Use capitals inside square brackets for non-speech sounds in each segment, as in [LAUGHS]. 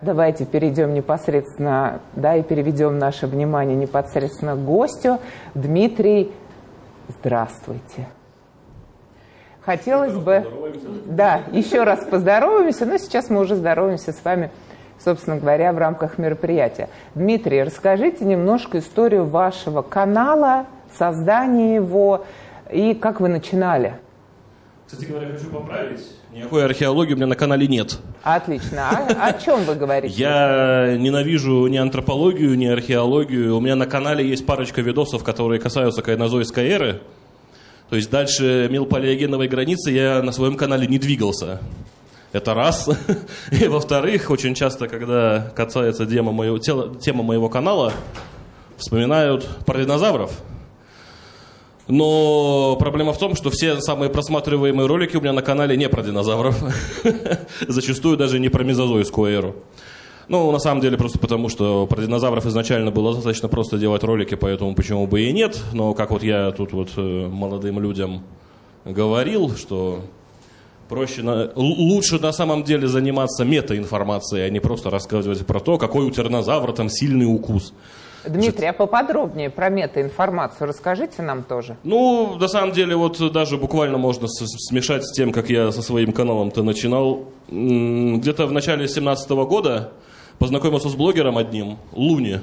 Давайте перейдем непосредственно, да, и переведем наше внимание непосредственно к гостю. Дмитрий, здравствуйте. Хотелось бы, да, еще раз поздороваемся, но сейчас мы уже здороваемся с вами, собственно говоря, в рамках мероприятия. Дмитрий, расскажите немножко историю вашего канала, создания его и как вы начинали. Кстати говоря, хочу поправить. Никакой археологии у меня на канале нет. Отлично. А о чем вы говорите? Я ненавижу ни антропологию, ни археологию. У меня на канале есть парочка видосов, которые касаются кайнозойской эры. То есть дальше мелпалеогеновой границы я на своем канале не двигался. Это раз. [LAUGHS] И во-вторых, очень часто, когда касается тема моего, тема моего канала, вспоминают про динозавров. Но проблема в том, что все самые просматриваемые ролики у меня на канале не про динозавров. [LAUGHS] Зачастую даже не про мезозойскую эру. Ну, на самом деле, просто потому, что про динозавров изначально было достаточно просто делать ролики, поэтому почему бы и нет. Но как вот я тут вот э, молодым людям говорил, что проще, на, лучше на самом деле заниматься метаинформацией, а не просто рассказывать про то, какой у тиранозавра там сильный укус. Дмитрий, а поподробнее про метаинформацию расскажите нам тоже. Ну, на самом деле, вот даже буквально можно смешать с тем, как я со своим каналом-то начинал. Где-то в начале 2017 года познакомился с блогером одним, Луни,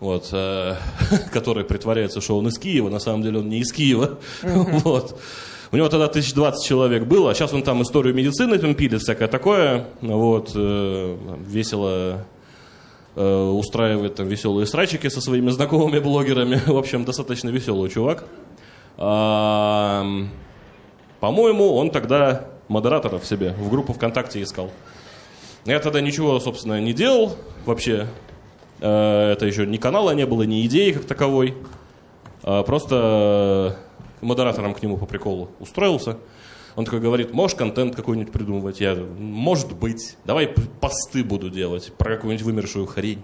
вот, э, [LAUGHS] который притворяется, что он из Киева, на самом деле он не из Киева. [LAUGHS] вот. У него тогда 1020 человек было, а сейчас он там историю медицины там пилит, всякое такое. Вот, э, весело устраивает там веселые срачики со своими знакомыми блогерами. [LAUGHS] В общем, достаточно веселый чувак. По-моему, он тогда модераторов себе в группу ВКонтакте искал. Я тогда ничего, собственно, не делал вообще. Э, это еще ни канала не было, ни идеи как таковой. А просто модератором к нему по приколу устроился. Он такой говорит, можешь контент какой-нибудь придумывать? Я, может быть, давай посты буду делать про какую-нибудь вымершую хрень.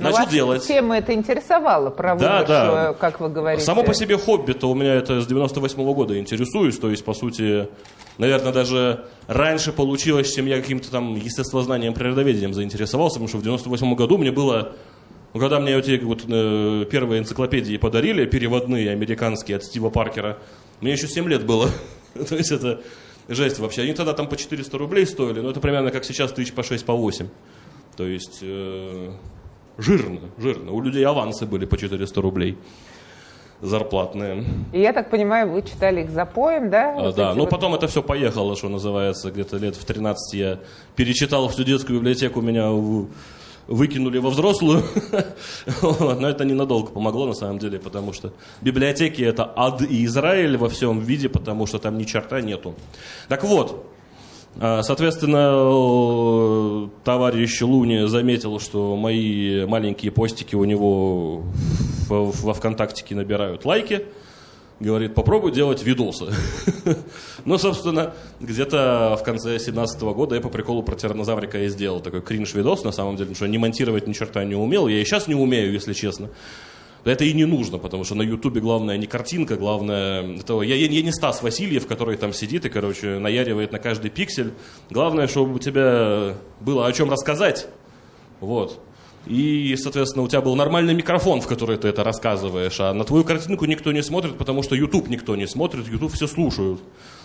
Ну, Начал делать. Тема это интересовала, про да, да. как вы говорите. Само по себе хобби-то у меня это с 98 -го года интересуюсь. То есть, по сути, наверное, даже раньше получилось, чем я каким-то там естествознанием, природоведением заинтересовался, потому что в 98 году мне было ну, когда мне эти вот э, первые энциклопедии подарили, переводные американские от Стива Паркера, мне еще 7 лет было. [LAUGHS] То есть это жесть вообще. Они тогда там по 400 рублей стоили, но это примерно как сейчас тысяч по 6, по 8. То есть э, жирно, жирно. У людей авансы были по 400 рублей зарплатные. И я так понимаю, вы читали их за поем, да? А, да, ну вот... потом это все поехало, что называется, где-то лет в 13 я перечитал всю детскую библиотеку, меня выкинули во взрослую. [LAUGHS] Но это ненадолго помогло на самом деле, потому что библиотеки это ад и Израиль во всем виде, потому что там ни черта нету. Так вот, а, Соответственно, товарищ Луни заметил, что мои маленькие постики у него во ВКонтакте набирают лайки говорит, попробуй делать видосы. [LAUGHS] ну, собственно, где-то в конце 2017 года я по приколу про тиранозаврика и сделал такой кринж-видос, на самом деле, потому что не монтировать ни черта не умел. Я и сейчас не умею, если честно. Это и не нужно, потому что на Ютубе главное не картинка, главное... Это, я, я, я не Стас Васильев, который там сидит и, короче, наяривает на каждый пиксель. Главное, чтобы у тебя было о чем рассказать. Вот. И, соответственно, у тебя был нормальный микрофон, в который ты это рассказываешь, а на твою картинку никто не смотрит, потому что YouTube никто не смотрит, YouTube все слушают.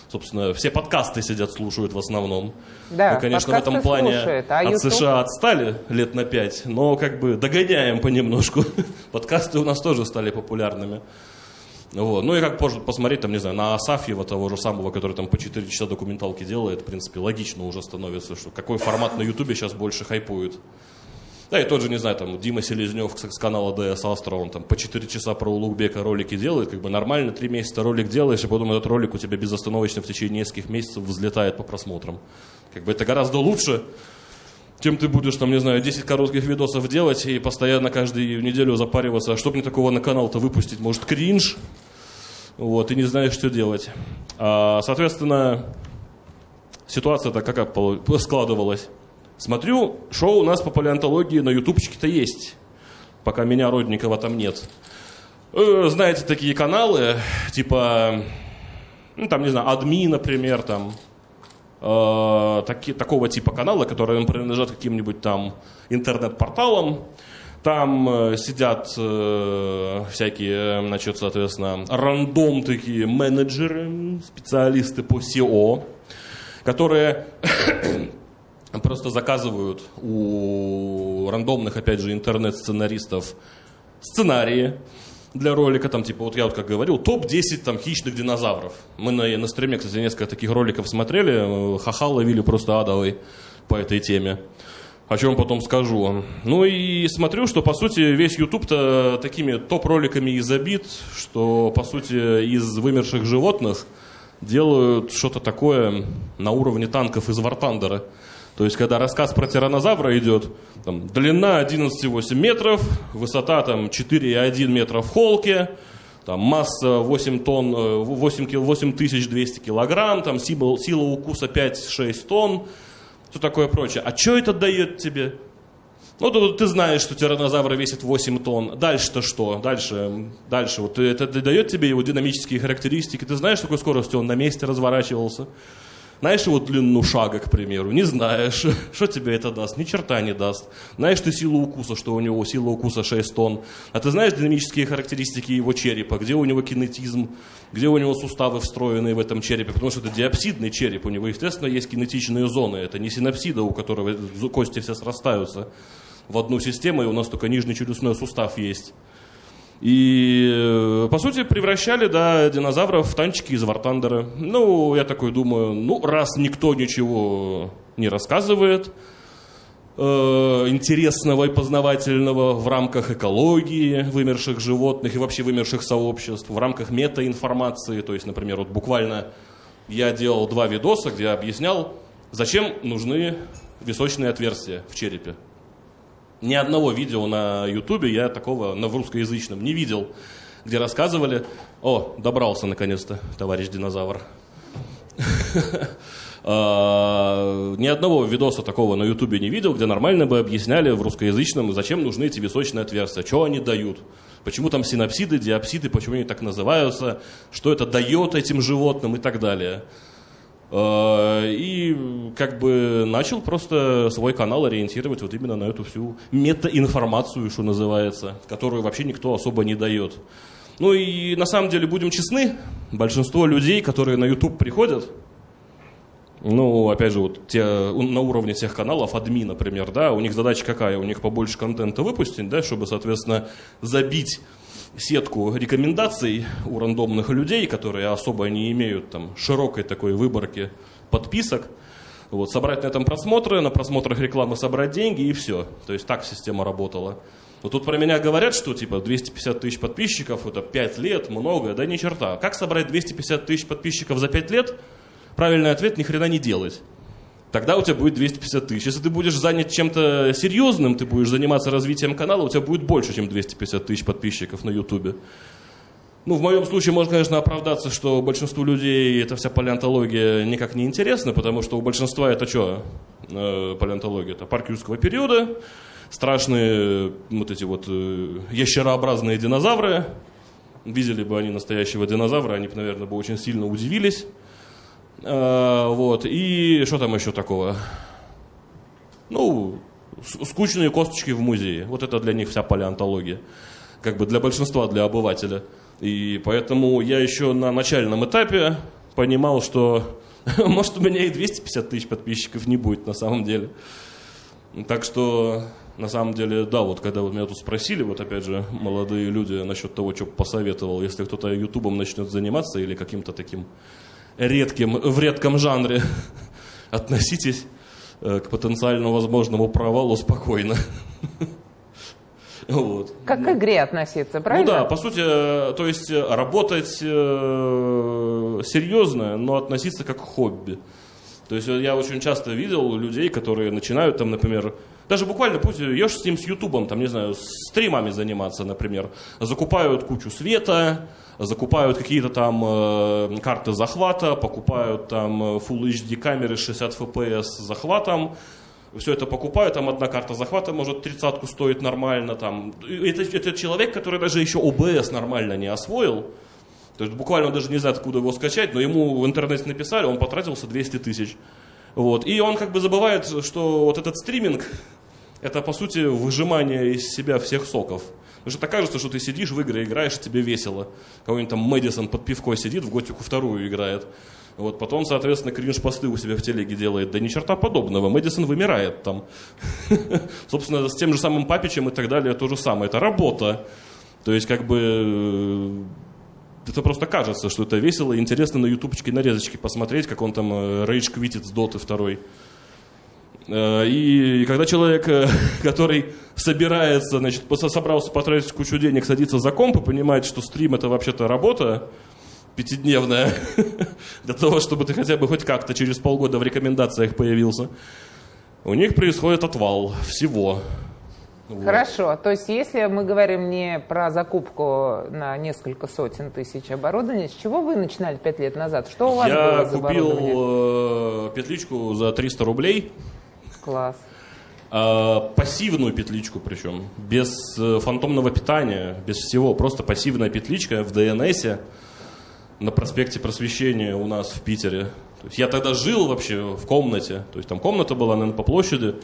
Собственно, все подкасты сидят, слушают в основном. Да, Мы, конечно, в этом плане слушает, а от YouTube... США отстали лет на пять, но как бы догоняем понемножку. [LAUGHS] Подкасты у нас тоже стали популярными. Вот. Ну и как позже посмотреть, там, не знаю, на Асафьева того же самого, который там по 4 часа документалки делает, в принципе, логично уже становится, что какой формат на Ютубе сейчас больше хайпует. Да, и тот же, не знаю, там, Дима Селезнев с канала DS Astra, он там по 4 часа про Улугбека ролики делает, как бы нормально, 3 месяца ролик делаешь, и потом этот ролик у тебя безостановочно в течение нескольких месяцев взлетает по просмотрам. Как бы это гораздо лучше, чем ты будешь, там, не знаю, 10 коротких видосов делать и постоянно каждую неделю запариваться, а что мне такого на канал-то выпустить? Может, кринж? Вот, и не знаешь, что делать. А, соответственно, ситуация-то как складывалась. Смотрю, шоу у нас по палеонтологии на ютубчике-то есть, пока меня, Родникова, там нет. Э, знаете, такие каналы, типа, ну, там, не знаю, Адми, например, там, э, э, таки, такого типа канала, которые принадлежат каким-нибудь там интернет-порталам. Там э, сидят э, всякие, значит, соответственно, рандом такие менеджеры, специалисты по SEO, которые просто заказывают у рандомных, опять же, интернет-сценаристов сценарии для ролика, там, типа, вот я вот как говорил, топ-10 там хищных динозавров. Мы на, на стриме, кстати, несколько таких роликов смотрели, ха-ха ловили просто адовый по этой теме. О чем потом скажу. Ну и смотрю, что, по сути, весь YouTube-то такими топ-роликами и забит, что, по сути, из вымерших животных делают что-то такое на уровне танков из Вартандера. То есть, когда рассказ про тиранозавра идет, там, длина 11,8 метров, высота там 4,1 метра в холке, там, масса 8 тонн, 8, 8200 килограмм, там, сила, сила укуса 5-6 тонн, все такое прочее. А что это дает тебе? Ну, ты, ты знаешь, что тиранозавр весит 8 тонн. Дальше-то что? Дальше, дальше. Вот это, это дает тебе его динамические характеристики. Ты знаешь, с какой скоростью он на месте разворачивался? Знаешь его длину шага, к примеру? Не знаешь. [LAUGHS] Что тебе это даст? Ни черта не даст. Знаешь ты силу укуса, что у него сила укуса 6 тонн. А ты знаешь динамические характеристики его черепа? Где у него кинетизм? Где у него суставы встроенные в этом черепе? Потому что это диапсидный череп. У него, естественно, есть кинетичные зоны. Это не синапсида, у которого кости все срастаются в одну систему, и у нас только нижний челюстной сустав есть. И, э, по сути, превращали, да, динозавров в танчики из Вартандера. Ну, я такой думаю, ну, раз никто ничего не рассказывает, э, интересного и познавательного в рамках экологии вымерших животных и вообще вымерших сообществ, в рамках метаинформации, то есть, например, вот буквально я делал два видоса, где я объяснял, зачем нужны височные отверстия в черепе. Ни одного видео на Ютубе я такого на русскоязычном не видел, где рассказывали, о, добрался наконец-то, товарищ динозавр. [LAUGHS] А, ни одного видоса такого на Ютубе не видел, где нормально бы объясняли в русскоязычном, зачем нужны эти височные отверстия, что они дают, почему там синапсиды, диапсиды, почему они так называются, что это дает этим животным и так далее. Э, и как бы начал просто свой канал ориентировать вот именно на эту всю метаинформацию, что называется, которую вообще никто особо не дает. Ну и на самом деле, будем честны, большинство людей, которые на YouTube приходят, ну, опять же, вот те, на уровне тех каналов, адми, например, да, у них задача какая? У них побольше контента выпустить, да, чтобы, соответственно, забить сетку рекомендаций у рандомных людей, которые особо не имеют там широкой такой выборки подписок. Вот, собрать на этом просмотры, на просмотрах рекламы собрать деньги и все. То есть так система работала. Вот тут про меня говорят, что типа 250 тысяч подписчиков это 5 лет, много, да ни черта. Как собрать 250 тысяч подписчиков за 5 лет? Правильный ответ – ни хрена не делать тогда у тебя будет 250 тысяч. Если ты будешь занят чем-то серьезным, ты будешь заниматься развитием канала, у тебя будет больше, чем 250 тысяч подписчиков на Ютубе. Ну, в моем случае можно, конечно, оправдаться, что большинству людей эта вся палеонтология никак не интересна, потому что у большинства это что? Э, палеонтология. Это парк юрского периода, страшные вот эти вот э, ящерообразные динозавры. Видели бы они настоящего динозавра, они бы, наверное, бы очень сильно удивились. Э, вот. И что там еще такого? Ну, скучные косточки в музее. Вот это для них вся палеонтология. Как бы для большинства, для обывателя. И поэтому я еще на начальном этапе понимал, что [LAUGHS] может у меня и 250 тысяч подписчиков не будет на самом деле. Так что, на самом деле, да, вот когда вот меня тут спросили, вот опять же, молодые люди насчет того, что посоветовал, если кто-то ютубом начнет заниматься или каким-то таким редким, в редком жанре, [LAUGHS] относитесь э, к потенциально возможному провалу спокойно. [LAUGHS] Вот. Как к игре относиться, правильно? Ну да, по сути, э, то есть э, работать э, серьезно, но относиться как к хобби. То есть я очень часто видел людей, которые начинают там, например, даже буквально пусть ешь с ним с Ютубом, там, не знаю, стримами заниматься, например, закупают кучу света, закупают какие-то там э, карты захвата, покупают там э, Full HD камеры 60 FPS с захватом, все это покупают, там одна карта захвата может тридцатку стоит нормально, там. Это, это человек, который даже еще OBS нормально не освоил, то есть буквально даже не знает, откуда его скачать, но ему в интернете написали, он потратился 200 тысяч. Вот. И он как бы забывает, что вот этот стриминг, это по сути выжимание из себя всех соков. Потому что так кажется, что ты сидишь в игры, играешь, тебе весело. Кого-нибудь там Мэдисон под пивко сидит, в Готику вторую играет. Вот, потом, соответственно, кринж-посты у себя в телеге делает. Да ни черта подобного. Мэдисон вымирает там. [LAUGHS] Собственно, с тем же самым Папичем и так далее то же самое. Это работа. То есть, как бы, э, это просто кажется, что это весело и интересно на ютубчике нарезочки посмотреть, как он там рейдж квитит с доты второй. Э, и когда человек, э, [LAUGHS] который собирается, значит, собрался потратить кучу денег, садится за комп и понимает, что стрим это вообще-то работа, пятидневная, [LAUGHS] для того, чтобы ты хотя бы хоть как-то через полгода в рекомендациях появился, у них происходит отвал всего. Вот. Хорошо, то есть если мы говорим не про закупку на несколько сотен тысяч оборудования, с чего вы начинали пять лет назад? Что у вас Я было за купил э, петличку за 300 рублей. Класс. Э, пассивную петличку причем, без э, фантомного питания, без всего, просто пассивная петличка в DNS на проспекте Просвещения у нас в Питере. То есть я тогда жил вообще в комнате. То есть там комната была, наверное, по площади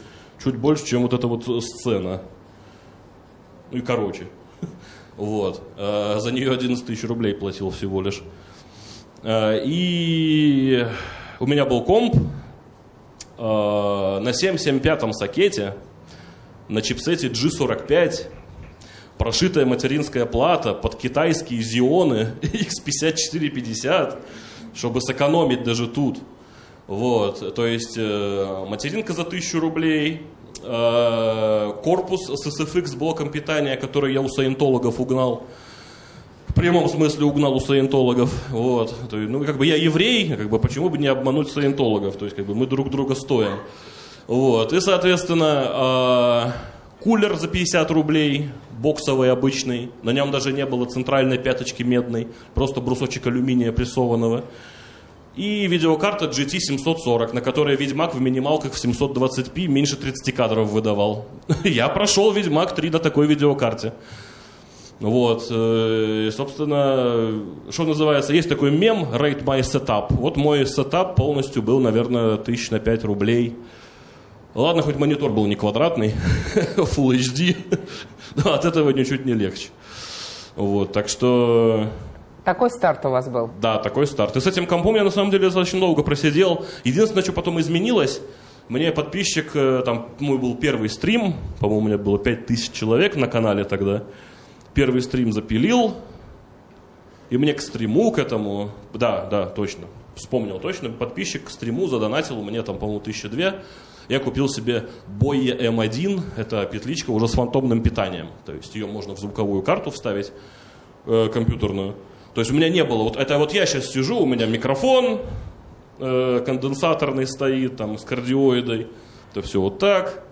чуть больше, чем вот эта вот сцена. Ну и короче. [LAUGHS] Вот. А за нее 11 тысяч рублей платил всего лишь. А, и у меня был комп а, на 775 сокете на чипсете G45 прошитая материнская плата под китайские зионы [LAUGHS] X5450, чтобы сэкономить даже тут. Вот, то есть э, материнка за 1000 рублей, э, корпус с SFX блоком питания, который я у саентологов угнал. Прямом смысле угнал у саентологов. Вот. Ну, как бы я еврей, как бы почему бы не обмануть саентологов? То есть, как бы мы друг друга стоим. Вот. И, соответственно, э, кулер за 50 рублей, боксовый обычный, на нем даже не было центральной пяточки медной, просто брусочек алюминия прессованного. И видеокарта GT 740, на которой Ведьмак в минималках в 720p меньше 30 кадров выдавал. [LAUGHS] Я прошел Ведьмак 3 на такой видеокарте. Вот, э, собственно, что называется, есть такой мем Rate My Setup. Вот мой сетап полностью был, наверное, тысяч на 5 рублей. Ладно, хоть монитор был не квадратный, [LAUGHS] Full HD, но от этого ничуть не легче. Вот, так что... Такой старт у вас был? Да, такой старт. И с этим компом я на самом деле достаточно долго просидел. Единственное, что потом изменилось, мне подписчик, э, там мой был первый стрим, по-моему, у меня было 5000 человек на канале тогда. Первый стрим запилил, и мне к стриму, к этому, да, да, точно, вспомнил точно, подписчик к стриму задонатил мне там, по-моему, тысяча две я купил себе Boye M1, это петличка уже с фантомным питанием. То есть ее можно в звуковую карту вставить, э, компьютерную. То есть у меня не было, вот это вот я сейчас сижу, у меня микрофон э, конденсаторный стоит, там, с кардиоидой. Это все вот так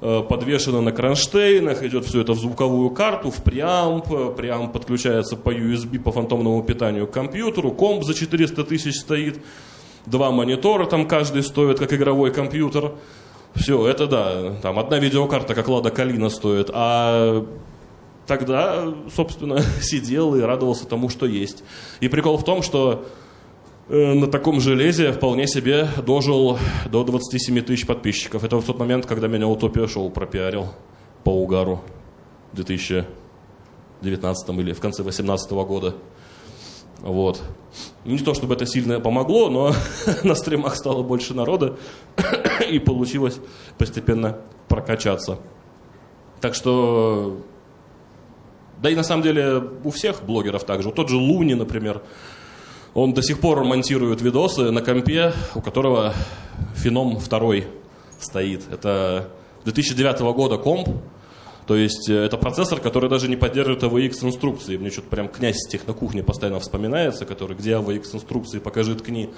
подвешено на кронштейнах, идет все это в звуковую карту, в преамп, преамп подключается по USB, по фантомному питанию к компьютеру, комп за 400 тысяч стоит, два монитора там каждый стоит, как игровой компьютер. Все, это да, там одна видеокарта, как Лада Калина стоит, а тогда, собственно, [LAUGHS] сидел и радовался тому, что есть. И прикол в том, что э, на таком железе вполне себе дожил до 27 тысяч подписчиков. Это в тот момент, когда меня Утопия Шоу пропиарил по угару в 2019 или в конце 2018 года. Вот. Не то чтобы это сильно помогло, но [LAUGHS] на стримах стало больше народа, [COUGHS] и получилось постепенно прокачаться. Так что, да и на самом деле у всех блогеров также. Тот же Луни, например, он до сих пор монтирует видосы на компе, у которого Феном второй стоит. Это 2009 года комп, то есть э, это процессор, который даже не поддерживает AVX инструкции. Мне что-то прям князь с технокухни постоянно вспоминается, который где AVX инструкции, покажи, ткни.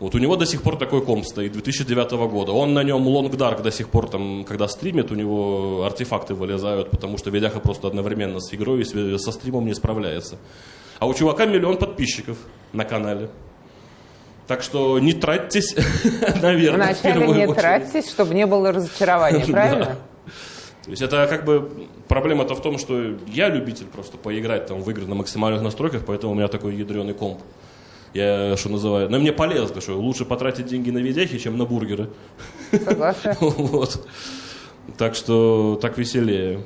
Вот у него до сих пор такой комп стоит, 2009 года. Он на нем Long Dark до сих пор, там, когда стримит, у него артефакты вылезают, потому что видяха просто одновременно с игрой и со стримом не справляется. А у чувака миллион подписчиков на канале. Так что не тратьтесь, [LAUGHS] наверное. Вначале не очередь. тратьтесь, чтобы не было разочарования, [LAUGHS] правильно? То есть это как бы проблема-то в том, что я любитель просто поиграть там в игры на максимальных настройках, поэтому у меня такой ядреный комп. Я, что называю, на мне полезно, что лучше потратить деньги на видяхи, чем на бургеры. Согласна. [LAUGHS] Вот. Так что так веселее.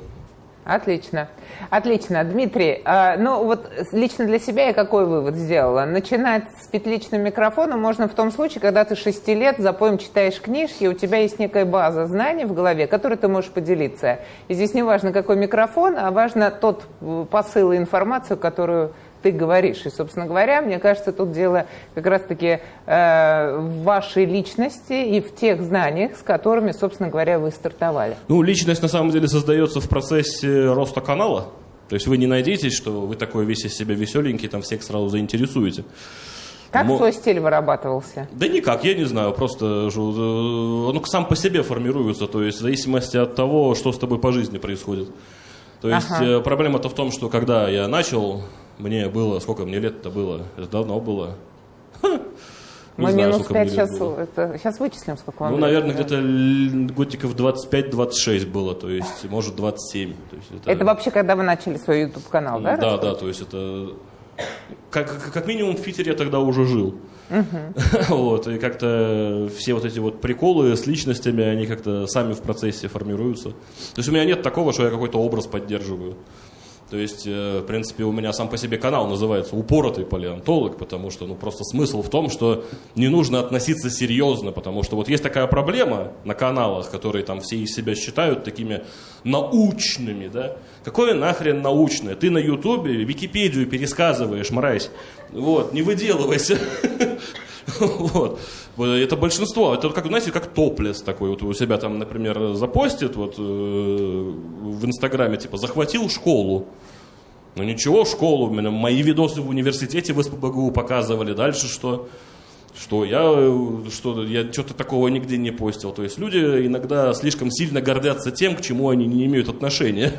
Отлично. Отлично. Дмитрий, э, ну вот лично для себя я какой вывод сделала? Начинать с петличным микрофоном можно в том случае, когда ты 6 лет за поем читаешь книжки, у тебя есть некая база знаний в голове, которой ты можешь поделиться. И здесь не важно, какой микрофон, а важно тот посыл и информацию, которую ты говоришь. И, собственно говоря, мне кажется, тут дело как раз-таки э, в вашей личности и в тех знаниях, с которыми, собственно говоря, вы стартовали. Ну, личность на самом деле создается в процессе роста канала. То есть вы не надеетесь, что вы такой весь из себя веселенький, там всех сразу заинтересуете. Как Мо... свой стиль вырабатывался? Да никак, я не знаю, просто э, он сам по себе формируется, то есть в зависимости от того, что с тобой по жизни происходит. То есть ага. Э, проблема-то в том, что когда я начал мне было, сколько мне лет-то было? Это давно было. Мы знаю, минус 5 сейчас, это, сейчас вычислим, сколько вам Ну, лет, наверное, да? где-то годиков 25-26 было, то есть, может, 27. То есть это... это вообще когда вы начали свой YouTube-канал, да? Да, да, то есть это... Как, как минимум в Питере я тогда уже жил. Uh-huh. [LAUGHS] вот, и как-то все вот эти вот приколы с личностями, они как-то сами в процессе формируются. То есть у меня нет такого, что я какой-то образ поддерживаю. То есть, э, в принципе, у меня сам по себе канал называется «Упоротый палеонтолог», потому что, ну, просто смысл в том, что не нужно относиться серьезно, потому что вот есть такая проблема на каналах, которые там все из себя считают такими научными, да? Какое нахрен научное? Ты на Ютубе Википедию пересказываешь, мразь. Вот, не выделывайся. [LAUGHS] [LAUGHS] Вот. Это большинство. Это как, знаете, как топлес такой. Вот у себя там, например, запостит вот, э, в Инстаграме, типа, захватил школу. Ну ничего, школу, мои видосы в университете в СПБГУ показывали. Дальше что? Что я, что я что-то такого нигде не постил. То есть люди иногда слишком сильно гордятся тем, к чему они не имеют отношения.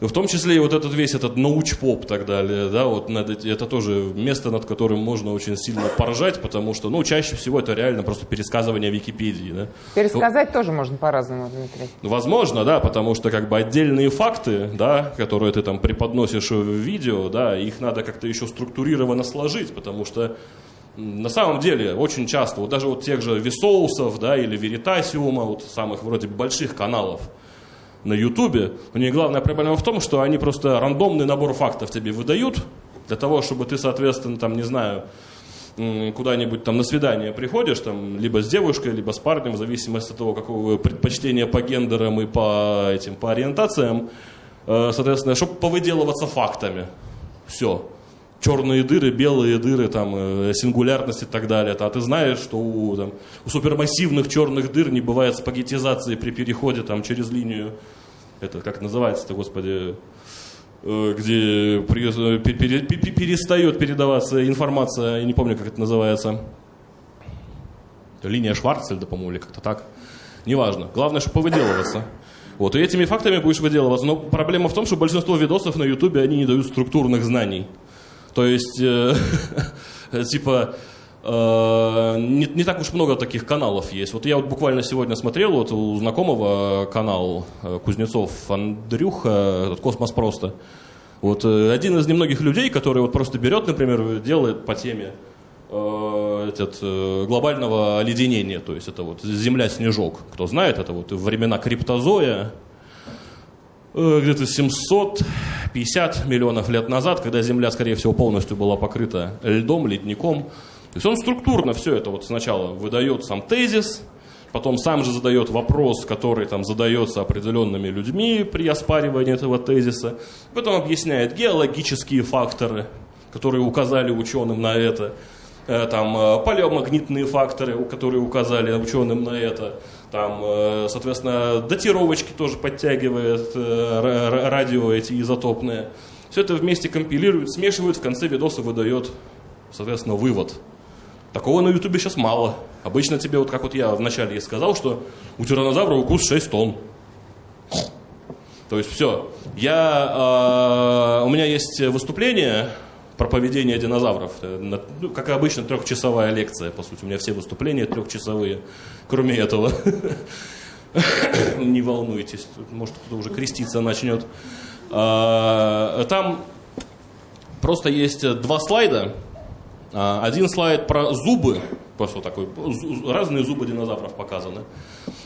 В том числе и вот этот весь этот научпоп и так далее, да, вот над, это тоже место, над которым можно очень сильно поржать, потому что, ну, чаще всего это реально просто пересказывание Википедии, да. Пересказать ну, тоже можно по-разному, Дмитрий. Возможно, да, потому что как бы отдельные факты, да, которые ты там преподносишь в видео, да, их надо как-то еще структурированно сложить, потому что на самом деле очень часто, вот даже вот тех же Весоусов, да, или Веритасиума, вот самых вроде больших каналов, на Ютубе, у них главная проблема в том, что они просто рандомный набор фактов тебе выдают, для того, чтобы ты, соответственно, там, не знаю, куда-нибудь там на свидание приходишь, там, либо с девушкой, либо с парнем, в зависимости от того, какого предпочтения по гендерам и по этим, по ориентациям, э, соответственно, чтобы повыделываться фактами. Все. Черные дыры, белые дыры, там, э, сингулярность и так далее. А ты знаешь, что у, там, у супермассивных черных дыр не бывает спагетизации при переходе там, через линию это как называется-то, господи, э, где перестает передаваться информация, я не помню, как это называется. Линия Шварцельда, по-моему, или как-то так. Неважно. Главное, чтобы повыделываться. Вот, и этими фактами будешь выделываться. Но проблема в том, что большинство видосов на Ютубе, они не дают структурных знаний. То есть, э, [LAUGHS] типа, Э, не, не так уж много таких каналов есть. Вот я вот буквально сегодня смотрел, вот у знакомого канал э, Кузнецов Андрюха, этот «Космос просто». Вот э, один из немногих людей, который вот просто берет, например, делает по теме этот, глобального оледенения, то есть это вот Земля-снежок. Кто знает, это вот времена криптозоя, где-то 750 миллионов лет назад, когда Земля, скорее всего, полностью была покрыта льдом, ледником, то есть он структурно все это вот сначала выдает сам тезис, потом сам же задает вопрос, который там задается определенными людьми при оспаривании этого тезиса, потом объясняет геологические факторы, которые указали ученым на это, э, там э, палеомагнитные факторы, которые указали ученым на это, там, э, соответственно, датировочки тоже подтягивает радио эти изотопные. Все это вместе компилирует, смешивает, в конце видоса выдает, соответственно, вывод. Такого на Ютубе сейчас мало. Обычно тебе, вот как вот я вначале и сказал, что у тиранозавра укус 6 тонн. То есть все. Я, э, у меня есть выступление про поведение динозавров. Ну, как обычно, трехчасовая лекция, по сути. У меня все выступления трехчасовые. Кроме этого. Не волнуйтесь, может кто-то уже креститься начнет. А, там просто есть два слайда, А, один слайд про зубы, просто такой, разные зубы динозавров показаны.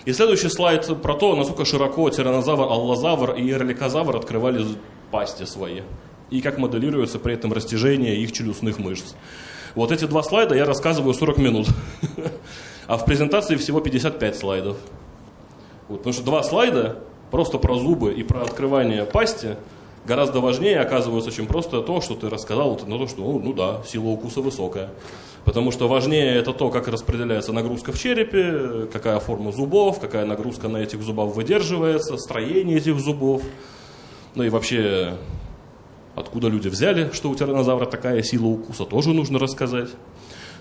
И следующий слайд про то, насколько широко тиранозавр, аллозавр и эрликозавр открывали пасти свои. И как моделируется при этом растяжение их челюстных мышц. Вот эти два слайда я рассказываю 40 минут. [LAUGHS] А в презентации всего 55 слайдов. Вот, потому что два слайда просто про зубы и про открывание пасти гораздо важнее оказывается, чем просто то, что ты рассказал, на то, что, ну, ну да, сила укуса высокая. Потому что важнее это то, как распределяется нагрузка в черепе, какая форма зубов, какая нагрузка на этих зубах выдерживается, строение этих зубов. Ну и вообще, откуда люди взяли, что у тиранозавра такая сила укуса, тоже нужно рассказать.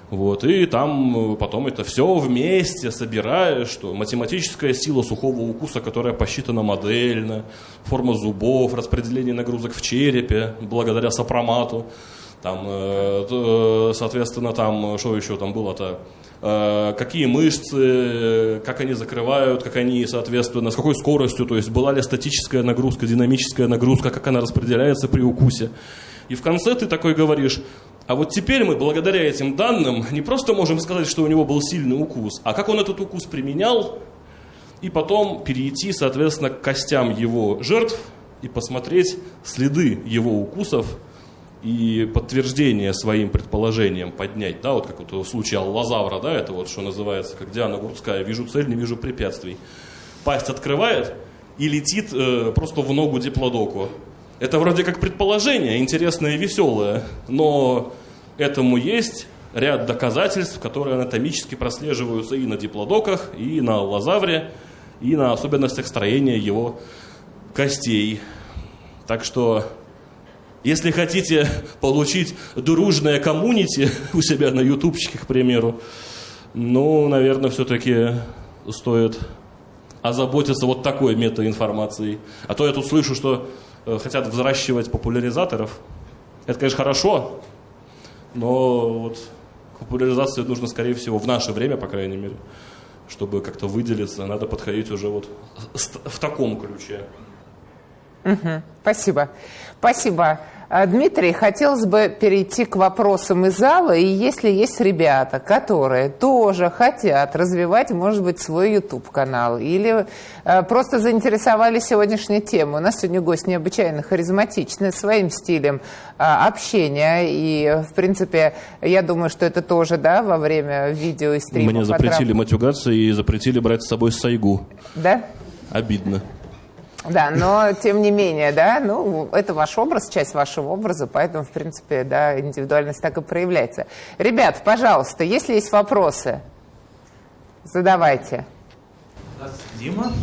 Вот, и там потом это все вместе собираешь, что математическая сила сухого укуса, которая посчитана модельно, форма зубов, распределение нагрузок в черепе, благодаря сопромату. Там, э, э, соответственно, там, что еще там было-то? Э, какие мышцы, как они закрывают, как они, соответственно, с какой скоростью, то есть была ли статическая нагрузка, динамическая нагрузка, как она распределяется при укусе. И в конце ты такой говоришь, а вот теперь мы, благодаря этим данным, не просто можем сказать, что у него был сильный укус, а как он этот укус применял, и потом перейти, соответственно, к костям его жертв и посмотреть следы его укусов и подтверждение своим предположениям поднять, да, вот как вот в случае аллозавра, да, это вот что называется, как Диана Гурцкая, вижу цель, не вижу препятствий. Пасть открывает и летит э, просто в ногу диплодоку. Это вроде как предположение, интересное и веселое, но этому есть ряд доказательств, которые анатомически прослеживаются и на диплодоках, и на лазавре, и на особенностях строения его костей. Так что если хотите получить дружное коммунити у себя на ютубчике, к примеру, ну, наверное, все-таки стоит озаботиться вот такой метаинформацией. А то я тут слышу, что э, хотят взращивать популяризаторов. Это, конечно, хорошо, но вот популяризацию нужно, скорее всего, в наше время, по крайней мере, чтобы как-то выделиться, надо подходить уже вот в таком ключе. Угу, спасибо. Спасибо. А, Дмитрий, хотелось бы перейти к вопросам из зала. И если есть ребята, которые тоже хотят развивать, может быть, свой YouTube-канал или э, просто заинтересовались сегодняшней темой. У нас сегодня гость необычайно харизматичный, своим стилем э, общения. И, в принципе, я думаю, что это тоже, да, во время видео и стрима. Мне запретили матюгаться и запретили брать с собой сайгу. Да? Обидно. Да, но тем не менее, да, ну, это ваш образ, часть вашего образа, поэтому, в принципе, да, индивидуальность так и проявляется. Ребят, пожалуйста, если есть вопросы, задавайте. Дима.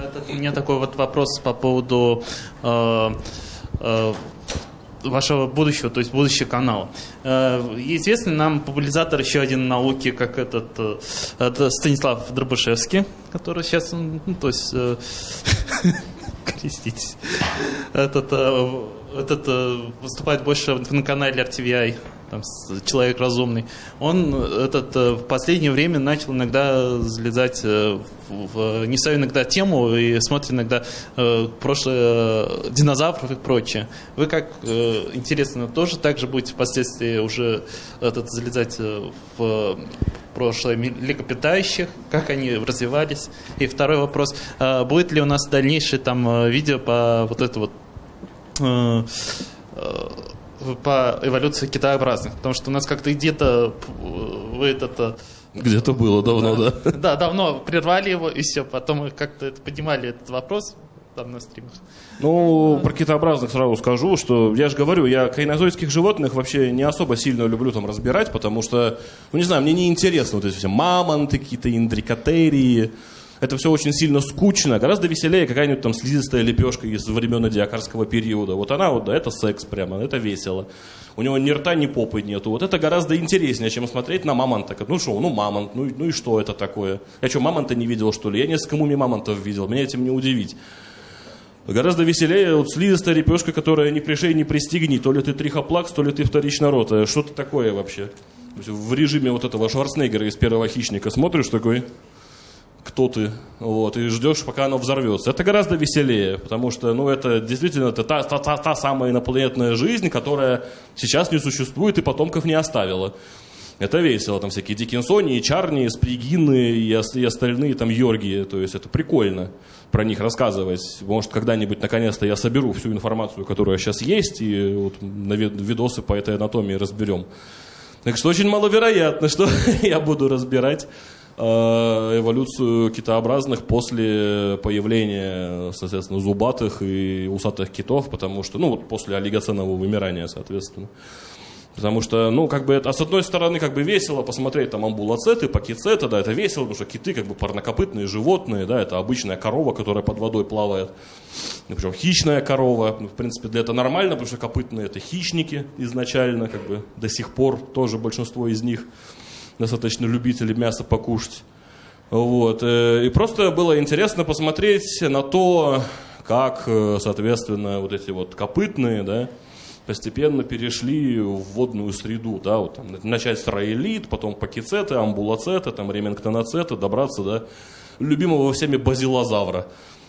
Это, у меня такой вот вопрос по поводу э, э, вашего будущего, то есть будущий канал. Э, известный нам популяризатор еще один науки, как этот э, это Станислав Дробышевский, который сейчас, ну, то есть, э, [LAUGHS] креститесь, этот, этот выступает больше на канале RTVI там, человек разумный, он этот, э, в последнее время начал иногда залезать э, в, в не свою иногда тему и смотрит иногда э, прошлое э, динозавров и прочее. Вы как э, интересно тоже так же будете впоследствии уже этот, залезать в прошлое млекопитающих, как они развивались. И второй вопрос, э, будет ли у нас дальнейшее там видео по вот это вот э, по эволюции китаобразных, потому что у нас как-то где-то вы это где-то было давно, да? Да, да давно прервали его, и все. Потом мы как-то поднимали этот вопрос там на стримах. Ну, про китообразных сразу скажу, что я же говорю, я кайнозойских животных вообще не особо сильно люблю там разбирать, потому что, ну не знаю, мне не интересно вот эти все мамонты, какие-то индрикотерии, это все очень сильно скучно. Гораздо веселее какая-нибудь там слизистая лепешка из времен диакарского периода. Вот она вот, да, это секс прямо, это весело. У него ни рта, ни попы нету. Вот это гораздо интереснее, чем смотреть на мамонта. Ну что, ну мамонт, ну, ну и что это такое? Я что, мамонта не видел, что ли? Я несколько муми мамонтов видел, меня этим не удивить. Гораздо веселее вот слизистая лепешка, которая ни пришей, ни пристигни. То ли ты трихоплакс, то ли ты вторично рота. Что-то такое вообще. В режиме вот этого Шварценеггера из первого хищника смотришь такой, кто ты, вот, и ждешь, пока оно взорвется. Это гораздо веселее, потому что, ну, это действительно это та, та, та, та самая инопланетная жизнь, которая сейчас не существует и потомков не оставила. Это весело, там всякие Диккенсони, Чарни, Спригины и, и остальные там Йоргии, то есть это прикольно про них рассказывать. Может, когда-нибудь, наконец-то, я соберу всю информацию, которая сейчас есть, и вот на видосы по этой анатомии разберем. Так что очень маловероятно, что [LAUGHS] я буду разбирать эволюцию китообразных после появления, соответственно, зубатых и усатых китов, потому что, ну, вот после олигоценового вымирания, соответственно. Потому что, ну, как бы, это, а с одной стороны, как бы весело посмотреть там амбулацеты, пакицеты, да, это весело, потому что киты, как бы, парнокопытные животные, да, это обычная корова, которая под водой плавает. Причем хищная корова, ну, в принципе, для этого нормально, потому что копытные это хищники изначально, как бы, до сих пор тоже большинство из них достаточно любители мяса покушать. Вот, э, и просто было интересно посмотреть на то, как, э, соответственно, вот эти вот копытные, да, постепенно перешли в водную среду, да, вот там, начать с раэлит, потом пакицеты, амбулацеты, там, ремингтоноцеты, добраться до любимого всеми базилозавра,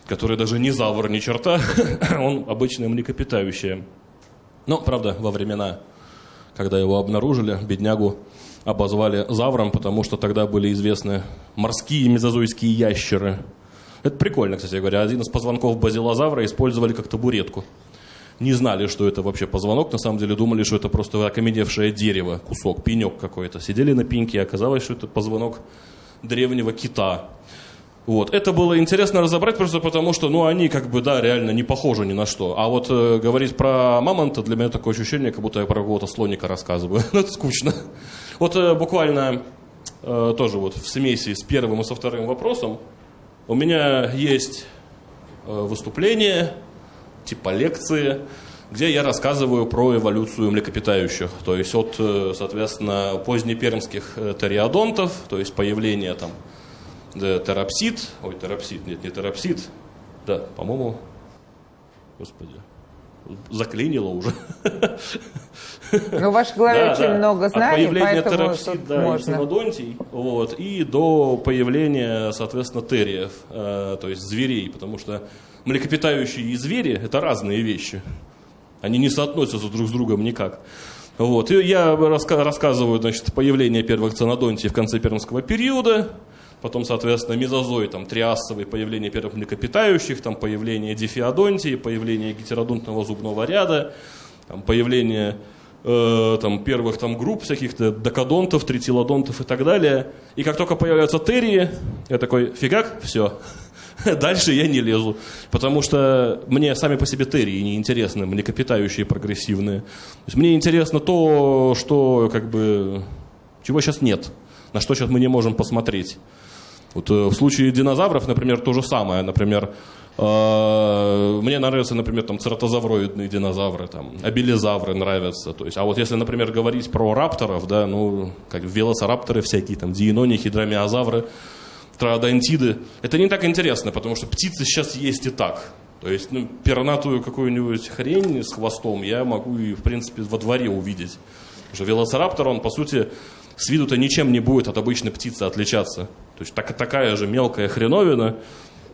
который даже не завр ни черта, [LAUGHS] он обычное млекопитающее. Но, правда, во времена, когда его обнаружили, беднягу обозвали завром, потому что тогда были известны морские мезозойские ящеры. Это прикольно, кстати говоря. Один из позвонков базилозавра использовали как табуретку не знали, что это вообще позвонок, на самом деле думали, что это просто окаменевшее дерево, кусок, пенек какой-то. Сидели на пеньке, оказалось, что это позвонок древнего кита. Вот. Это было интересно разобрать просто потому, что ну, они как бы, да, реально не похожи ни на что. А вот э, говорить про мамонта для меня такое ощущение, как будто я про какого-то слоника рассказываю. [LAUGHS] Ну, это скучно. Вот э, буквально э, тоже вот в смеси с первым и со вторым вопросом. У меня есть э, выступление, типа лекции, где я рассказываю про эволюцию млекопитающих, то есть от, соответственно, позднепермских териодонтов, то есть появление там терапсид, ой, терапсид, нет, не терапсид, да, по-моему, господи, заклинило уже. Ну, в вашей голове да, очень да. много знаний, От появления терапсид, да, можно. и вот, и до появления, соответственно, териев, э, то есть зверей, потому что млекопитающие и звери – это разные вещи. Они не соотносятся друг с другом никак. Вот. И я раска- рассказываю значит, появление первых ценодонтий в конце пермского периода, потом, соответственно, мезозой, там, триасовый, появление первых млекопитающих, там, появление дифеодонтии, появление гетеродонтного зубного ряда, там, появление э, там, первых там, групп всяких-то докодонтов, тритилодонтов и так далее. И как только появляются терии, я такой, фигак, все, [LAUGHS] Дальше я не лезу, потому что мне сами по себе терии не интересны, млекопитающие прогрессивные. То есть мне интересно то, что как бы чего сейчас нет, на что сейчас мы не можем посмотреть. Вот э, в случае динозавров, например, то же самое. Например, э, мне нравятся, например, там цератозавроидные динозавры, там, абилизавры нравятся. То есть, а вот если, например, говорить про рапторов, да, ну, как велоцирапторы всякие, там, диенонихи, дромеозавры, троодонтиды. Это не так интересно, потому что птицы сейчас есть и так. То есть, ну, пернатую какую-нибудь хрень с хвостом я могу и, в принципе, во дворе увидеть. Потому что велоцираптор, он, по сути, с виду-то ничем не будет от обычной птицы отличаться. То есть, так, такая же мелкая хреновина,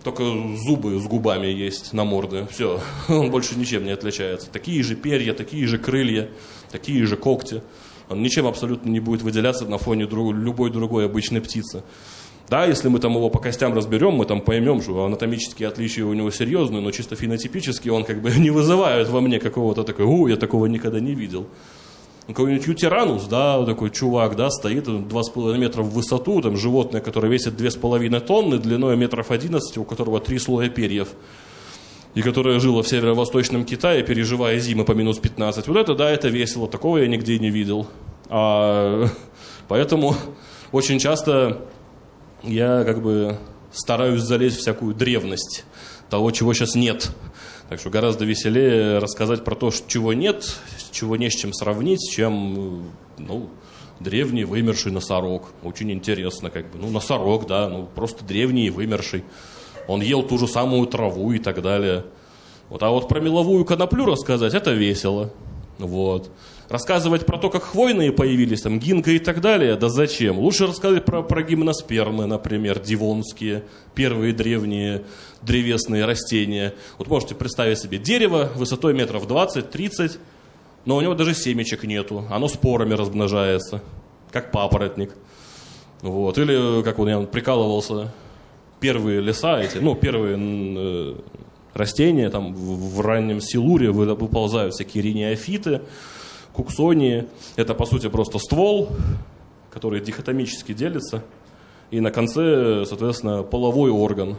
только зубы с губами есть на морде. Все, [LAUGHS] он больше ничем не отличается. Такие же перья, такие же крылья, такие же когти. Он ничем абсолютно не будет выделяться на фоне друг, любой другой обычной птицы. Да, если мы там его по костям разберем, мы там поймем, что анатомические отличия у него серьезные, но чисто фенотипически он как бы [LAUGHS] не вызывает во мне какого-то такой, у, я такого никогда не видел. Какой-нибудь ютиранус, да, такой чувак, да, стоит 2,5 метра в высоту, там животное, которое весит 2,5 тонны, длиной метров 11, у которого три слоя перьев, и которое жило в северо-восточном Китае, переживая зимы по минус 15. Вот это, да, это весело, такого я нигде не видел. А, [LAUGHS] поэтому очень часто я как бы стараюсь залезть в всякую древность того, чего сейчас нет. Так что гораздо веселее рассказать про то, чего нет, чего не с чем сравнить, чем ну, древний вымерший носорог. Очень интересно, как бы. Ну, носорог, да, ну, просто древний и вымерший. Он ел ту же самую траву и так далее. Вот, а вот про меловую коноплю рассказать, это весело. Вот. Рассказывать про то, как хвойные появились, там, гинка и так далее, да зачем? Лучше рассказать про, про гимноспермы, например, дивонские, первые древние древесные растения. Вот можете представить себе дерево высотой метров 20-30, но у него даже семечек нету, оно спорами размножается, как папоротник. Вот. Или, как он я прикалывался, первые леса эти, ну, первые э, растения, там в, раннем силуре выползают всякие рениофиты, куксонии. Это, по сути, просто ствол, который дихотомически делится. И на конце, соответственно, половой орган.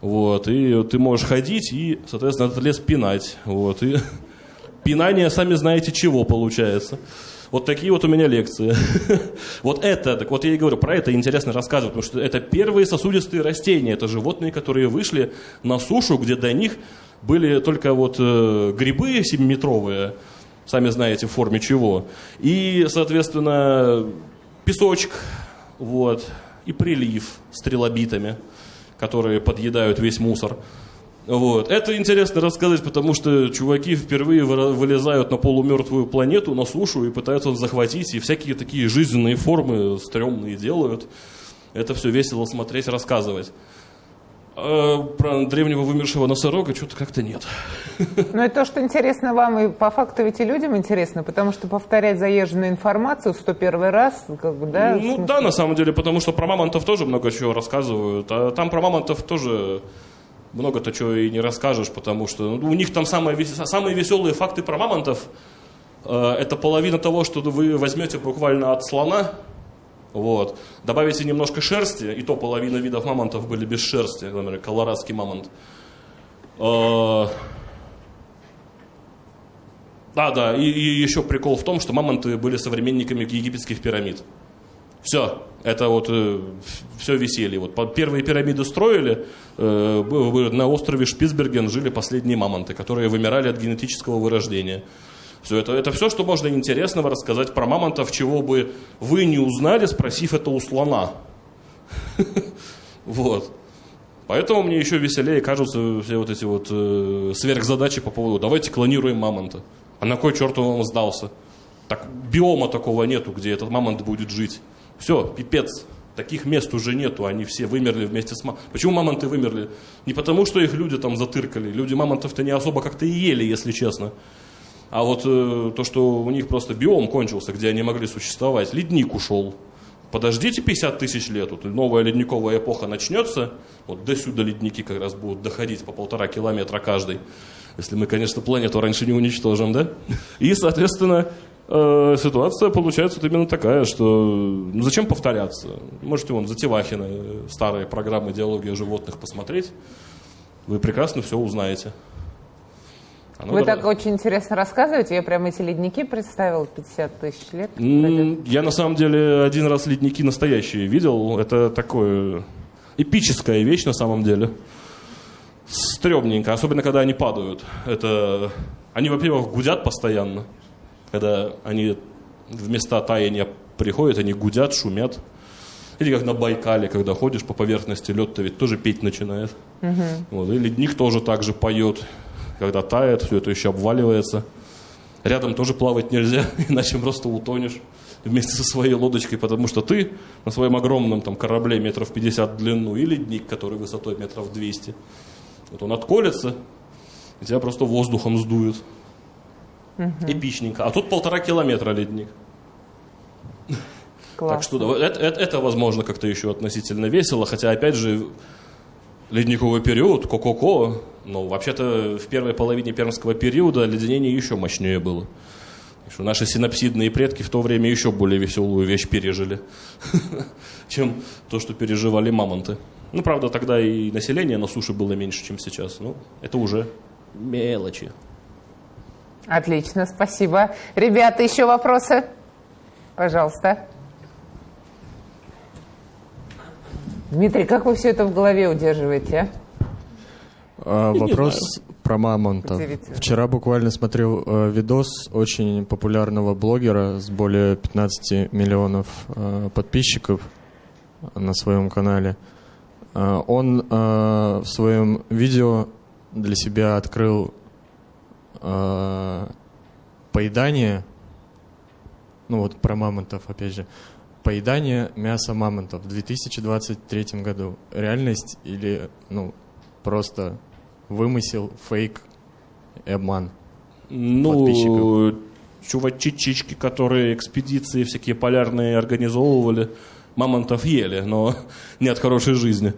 Вот, и ты можешь ходить и, соответственно, этот лес пинать. Вот, и [LAUGHS] пинание, сами знаете, чего получается. Вот такие вот у меня лекции. [LAUGHS] Вот это, так вот я и говорю, про это интересно рассказывать, потому что это первые сосудистые растения, это животные, которые вышли на сушу, где до них были только вот э, грибы 7-метровые, сами знаете, в форме чего. И, соответственно, песочек, вот, и прилив с трилобитами, которые подъедают весь мусор. Вот. Это интересно рассказать, потому что чуваки впервые вылезают на полумертвую планету, на сушу, и пытаются захватить, и всякие такие жизненные формы стрёмные делают. Это все весело смотреть, рассказывать. А про древнего вымершего носорога что-то как-то нет. Но это то, что интересно вам, и по факту ведь и людям интересно, потому что повторять заезженную информацию в 101 раз, как бы, да? Ну да, на самом деле, потому что про мамонтов тоже много чего рассказывают, а там про мамонтов тоже много-то чего и не расскажешь, потому что ну, у них там самые, самые веселые факты про мамонтов, э, это половина того, что вы возьмете буквально от слона, вот. Добавите немножко шерсти, и то половина видов мамонтов были без шерсти, например, колорадский мамонт. А, да, да, и, и еще прикол в том, что мамонты были современниками египетских пирамид. Все, это вот э, все веселье. Вот первые пирамиды строили, э, на острове Шпицберген жили последние мамонты, которые вымирали от генетического вырождения. Все это, это все, что можно интересного рассказать про мамонтов, чего бы вы не узнали, спросив это у слона. [LAUGHS] Вот. Поэтому мне еще веселее кажутся все вот эти вот э, сверхзадачи по поводу «давайте клонируем мамонта». А на кой черт он вам сдался? Так биома такого нету, где этот мамонт будет жить. Все, пипец. Таких мест уже нету, они все вымерли вместе с мамонтом. Почему мамонты вымерли? Не потому, что их люди там затыркали. Люди мамонтов-то не особо как-то и ели, если честно. А вот э, то, что у них просто биом кончился, где они могли существовать, ледник ушел. Подождите 50 тысяч лет, вот новая ледниковая эпоха начнется, вот до сюда ледники как раз будут доходить по полтора километра каждый. Если мы, конечно, планету раньше не уничтожим, да? И, соответственно, э, ситуация получается вот именно такая, что ну, зачем повторяться? Можете вон за Тевахина старые программы диалогии животных посмотреть, вы прекрасно все узнаете. А ну, Вы давай. так очень интересно рассказываете. Я прям эти ледники представил 50 тысяч лет. Я на самом деле один раз ледники настоящие видел. Это такое эпическая вещь на самом деле. Стремненько, особенно когда они падают. Это они, во-первых, гудят постоянно. Когда они в места таяния приходят, они гудят, шумят. Или как на Байкале, когда ходишь по поверхности, лед-то ведь тоже петь начинает. Угу. Вот, и ледник тоже так же поет когда тает, все это еще обваливается. Рядом тоже плавать нельзя, [LAUGHS] иначе просто утонешь вместе со своей лодочкой, потому что ты на своем огромном там, корабле метров 50 в длину и ледник, который высотой метров 200. Вот он отколется, и тебя просто воздухом сдует. Угу. Эпичненько. А тут полтора километра ледник. Классно. Так что да, это, это, это, возможно, как-то еще относительно весело, хотя, опять же, ледниковый период, ко-ко-ко, ну, вообще-то в первой половине пермского периода леденение еще мощнее было. Что наши синапсидные предки в то время еще более веселую вещь пережили, [LAUGHS] чем то, что переживали мамонты. Ну, правда, тогда и население на суше было меньше, чем сейчас. Ну, это уже мелочи. Отлично, спасибо. Ребята, еще вопросы? Пожалуйста. Дмитрий, как вы все это в голове удерживаете? А, вопрос про мамонта. Вчера буквально смотрел э, видос очень популярного блогера с более 15 миллионов э, подписчиков на своем канале. Э, он э, в своем видео для себя открыл э, поедание ну вот про мамонтов, опять же. Поедание мяса мамонтов в 2023 году. Реальность или, ну, просто вымысел, фейк и обман Ну, чувачички, которые экспедиции всякие полярные организовывали, мамонтов ели, но [LAUGHS] не от хорошей жизни.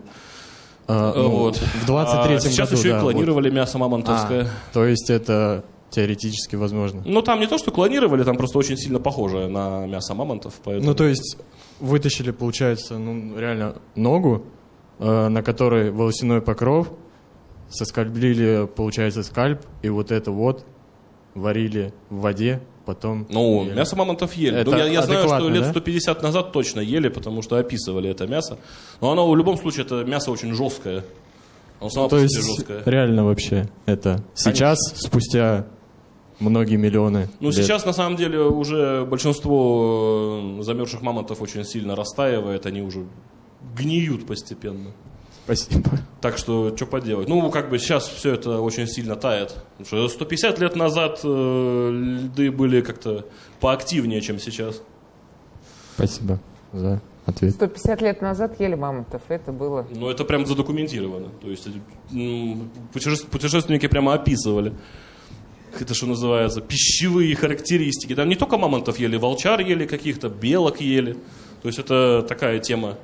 А, ну, вот. В 23-м а сейчас году, еще да, и клонировали вот. мясо мамонтовское. А, то есть это теоретически возможно? Ну, там не то, что клонировали, там просто очень сильно похоже на мясо мамонтов. Поэтому... Ну, то есть вытащили, получается, ну, реально ногу, э, на которой волосяной покров, соскоблили, получается, скальп, и вот это вот варили в воде, потом... Ну, ели. мясо мамонтов ели. Это ну, я, я знаю, что лет да? 150 назад точно ели, потому что описывали это мясо. Но оно в любом случае, это мясо очень жесткое. Оно само То по есть себе жесткое. реально вообще это сейчас, спустя многие миллионы Ну, лет. сейчас, на самом деле, уже большинство э, замерзших мамонтов очень сильно растаивает, они уже гниют постепенно. Спасибо. Так что, что поделать? Ну, как бы сейчас все это очень сильно тает. Потому что 150 лет назад э, льды были как-то поактивнее, чем сейчас. Спасибо за ответ. 150 лет назад ели мамонтов. Это было... Ну, это прям задокументировано. То есть м, путеше- путешественники прямо описывали. Это что называется, пищевые характеристики. Там не только мамонтов ели, волчар ели каких-то, белок ели. То есть это такая тема.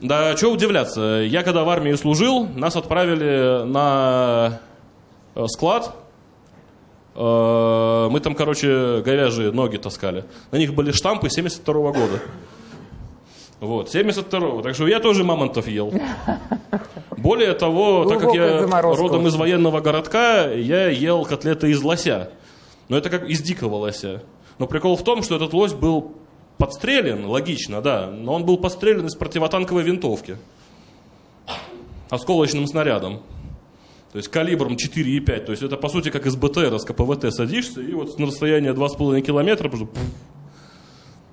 Да, что удивляться. Я когда в армии служил, нас отправили на э, склад. Э, Мы там, короче, говяжьи ноги таскали. На них были штампы 72 года. Вот, 72-го. Так что я тоже мамонтов ел. Более того, так как я родом из военного городка, я ел котлеты из лося. Но это как из дикого лося. Но прикол в том, что этот лось был подстрелен, логично, да, но он был подстрелен из противотанковой винтовки. Осколочным снарядом. То есть калибром 4,5. То есть это по сути как из БТР, с КПВТ садишься, и вот на расстояние 2,5 километра просто.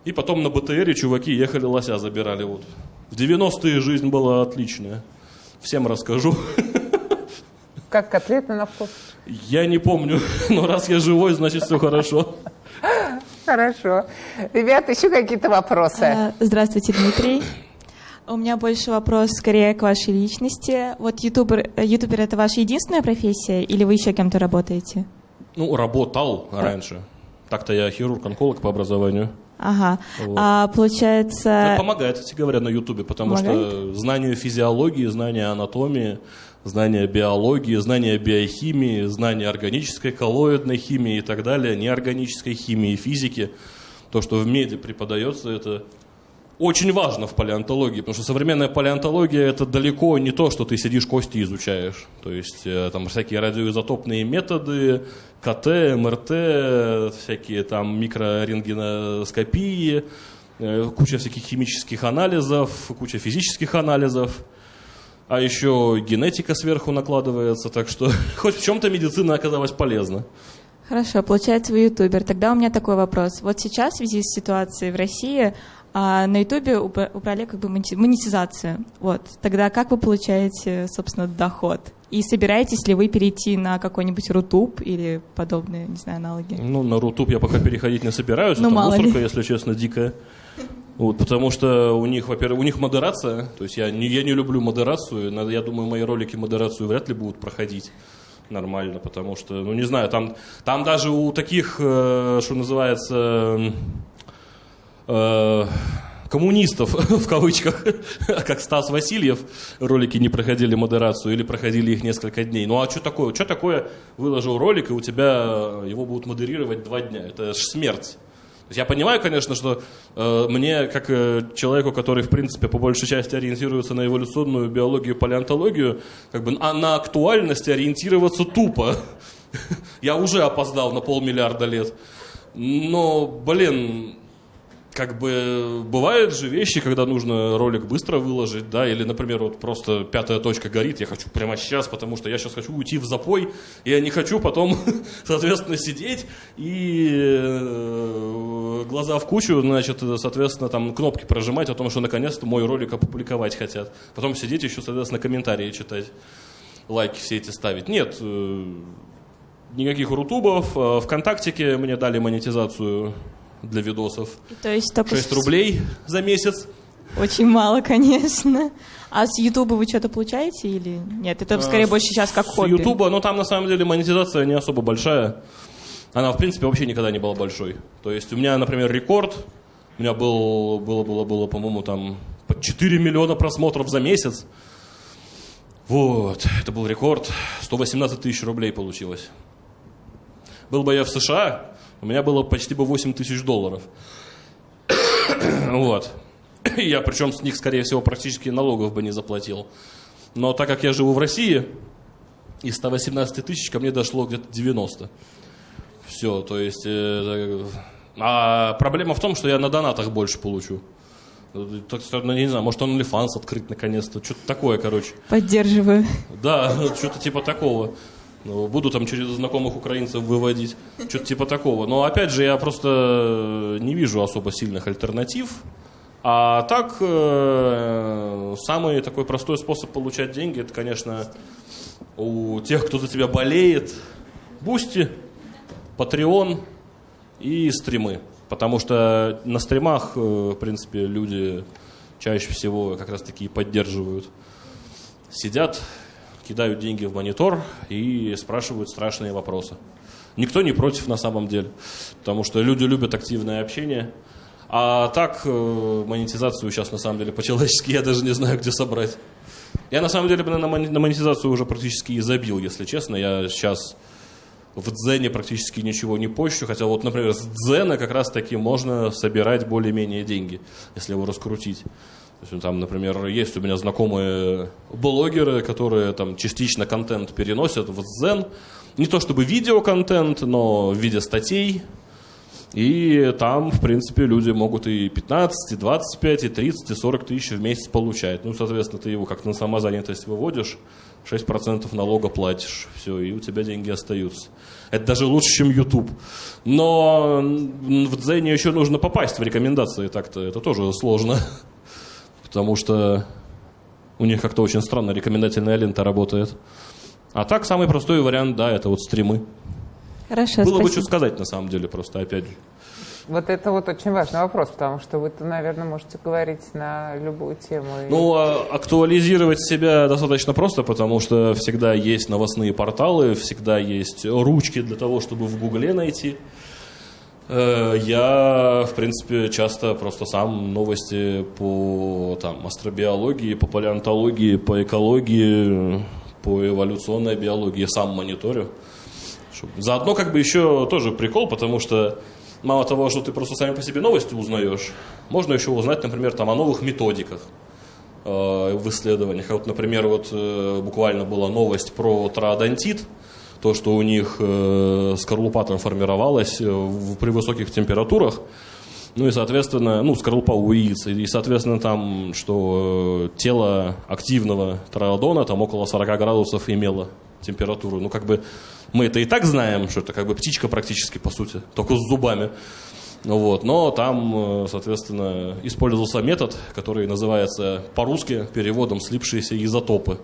И потом на БТРе чуваки ехали лося забирали. Вот. В 90-е жизнь была отличная. Всем расскажу. Как котлеты на вкус? Я не помню, [LAUGHS] но раз я живой, значит все хорошо. Хорошо. Ребята, еще какие-то вопросы? А, Здравствуйте, Дмитрий. У меня больше вопрос скорее к вашей личности. Вот ютубер, э, ютубер это ваша единственная профессия или вы еще кем-то работаете? Ну, работал раньше. Так-то я хирург-онколог по образованию. Ага. Вот. А Это получается, помогает, кстати говоря, на Ютубе, потому что Помогает? знание физиологии, знание анатомии, знание биологии, знание биохимии, знание органической, коллоидной химии и так далее, неорганической химии, физики, то, что в меди преподается, это очень важно в палеонтологии, потому что современная палеонтология это далеко не то, что ты сидишь кости изучаешь. То есть э, там всякие радиоизотопные методы, КТ, МРТ, всякие там микрорентгеноскопии, э, куча всяких химических анализов, куча физических анализов. А еще генетика сверху накладывается, так что [LAUGHS] хоть в чем-то медицина оказалась полезна. хорошо, получается, вы ютубер. Тогда у меня такой вопрос. Вот сейчас в связи с ситуацией в России а, на ютубе убра- убрали как бы монетизацию. Вот. Тогда как вы получаете, собственно, доход? И собираетесь ли вы перейти на какой-нибудь Рутуб или подобные, не знаю, аналоги? Ну, на Рутуб я пока переходить не собираюсь, Ну, это мало мусорка, ли. если честно, дикая. Вот, потому что у них, во-первых, у них модерация, то есть я не, я не люблю модерацию, надо, я думаю, мои ролики модерацию вряд ли будут проходить нормально, потому что, ну, не знаю, там, там даже у таких, э, что называется, э, коммунистов, [LAUGHS] в кавычках, [LAUGHS] как Стас Васильев, ролики не проходили модерацию или проходили их несколько дней. Ну а что такое? Что такое выложил ролик, и у тебя его будут модерировать два дня? Это ж смерть. Я понимаю, конечно, что э, мне, как э, человеку, который, в принципе, по большей части ориентируется на эволюционную биологию, палеонтологию, как бы а на актуальности ориентироваться тупо. [LAUGHS] Я уже опоздал на полмиллиарда лет. Но, блин, как бы бывают же вещи, когда нужно ролик быстро выложить, да, или, например, вот просто пятая точка горит, я хочу прямо сейчас, потому что я сейчас хочу уйти в запой, и я не хочу потом, [LAUGHS] соответственно, сидеть и э, глаза в кучу, значит, соответственно, там кнопки прожимать о том, что наконец-то мой ролик опубликовать хотят. Потом сидеть еще, соответственно, комментарии читать, лайки все эти ставить. Нет, э, никаких рутубов. Э, Вконтактике мне дали монетизацию для видосов. То есть только 6 рублей за месяц. Очень мало, конечно. А с Ютуба вы что-то получаете или нет? Это скорее А, больше сейчас как с хобби. Ютуба, ну там на самом деле монетизация не особо большая. Она, в принципе, вообще никогда не была большой. То есть у меня, например, рекорд, у меня был, было, было, было, по-моему, там по 4 миллиона просмотров за месяц. Вот, это был рекорд. 118 тысяч рублей получилось. Был бы я в США, у меня было почти бы 8 тысяч долларов. [COUGHS] Вот. Я причем с них, скорее всего, практически налогов бы не заплатил. Но так как я живу в России, из 118 тысяч ко мне дошло где-то 90. Все, то есть... э, а проблема в том, что я на донатах больше получу. Так ну, не знаю, может OnlyFans открыть наконец-то. Что-то такое, короче. Поддерживаю. Да, [LAUGHS] что-то типа такого. Ну, буду там через знакомых украинцев выводить. Что-то типа такого. Но опять же, я просто не вижу особо сильных альтернатив. А так, э, самый такой простой способ получать деньги, это, конечно, у тех, кто за тебя болеет, Boosty, Patreon и стримы. Потому что на стримах, э, в принципе, люди чаще всего как раз таки поддерживают. Сидят, кидают деньги в монитор и спрашивают страшные вопросы. Никто не против на самом деле, потому что люди любят активное общение. А так, э, монетизацию сейчас на самом деле по-человечески я даже не знаю, где собрать. Я на самом деле на монетизацию уже практически и забил, если честно. Я сейчас в Дзене практически ничего не пощу, хотя вот, например, с Дзена как раз таки можно собирать более-менее деньги, если его раскрутить. Есть, там, например, есть у меня знакомые блогеры, которые там частично контент переносят в Дзен. Не то чтобы видеоконтент, но в виде статей. И там, в принципе, люди могут и 15, и 25, и 30, и 40 тысяч в месяц получать. Ну, соответственно, ты его как на самозанятость выводишь, 6% налога платишь, все, и у тебя деньги остаются. Это даже лучше, чем YouTube. Но в Дзене еще нужно попасть в рекомендации, так-то это тоже сложно. Потому что у них как-то очень странно рекомендательная лента работает. А так, самый простой вариант, да, это вот стримы. Хорошо, Было бы спасибо. что сказать, на самом деле, просто, опять же. Вот это вот очень важный вопрос, потому что вы-то, наверное, можете говорить на любую тему. Ну, а актуализировать себя достаточно просто, потому что всегда есть новостные порталы, всегда есть ручки для того, чтобы в Гугле найти. Э, Я, в принципе, часто просто сам новости по там, астробиологии, по палеонтологии, по экологии, по эволюционной биологии сам мониторю. Заодно как бы еще тоже прикол, потому что мало того, что ты просто сами по себе новости узнаешь, можно еще узнать, например, там, о новых методиках э, в исследованиях. А Вот, например, вот э, буквально была новость про троодонтит, то, что у них э, скорлупа там формировалась э, в- при высоких температурах, ну и, соответственно, ну, скорлупа у яиц, и, соответственно, там, что э, тело активного троодона там около 40 градусов имело температуру. Ну, как бы мы это и так знаем, что это как бы птичка практически, по сути, только с зубами. Ну Вот. Но там, э, соответственно, использовался метод, который называется по-русски переводом «слипшиеся изотопы»,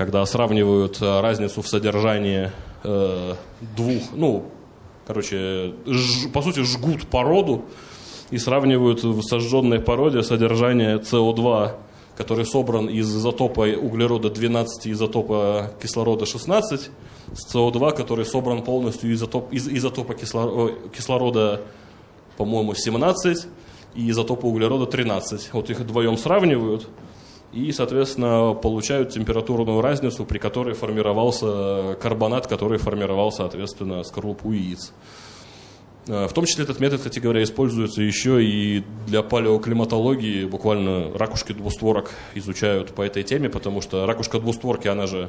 когда сравнивают э, разницу в содержании э, двух, ну, короче, ж- по сути, жгут породу и сравнивают в сожженной породе содержание СО2, который собран из изотопа углерода 12 и изотопа кислорода 16, с СО2, который собран полностью из, изотоп- из изотопа кисло- кислорода, по-моему, 17 и изотопа углерода 13. Вот их вдвоем сравнивают и, соответственно, получают температурную разницу, при которой формировался карбонат, который формировал, соответственно, скорлупу яиц. Э, В том числе этот метод, кстати говоря, используется еще и для палеоклиматологии. Буквально ракушки двустворок изучают по этой теме, потому что ракушка двустворки, она же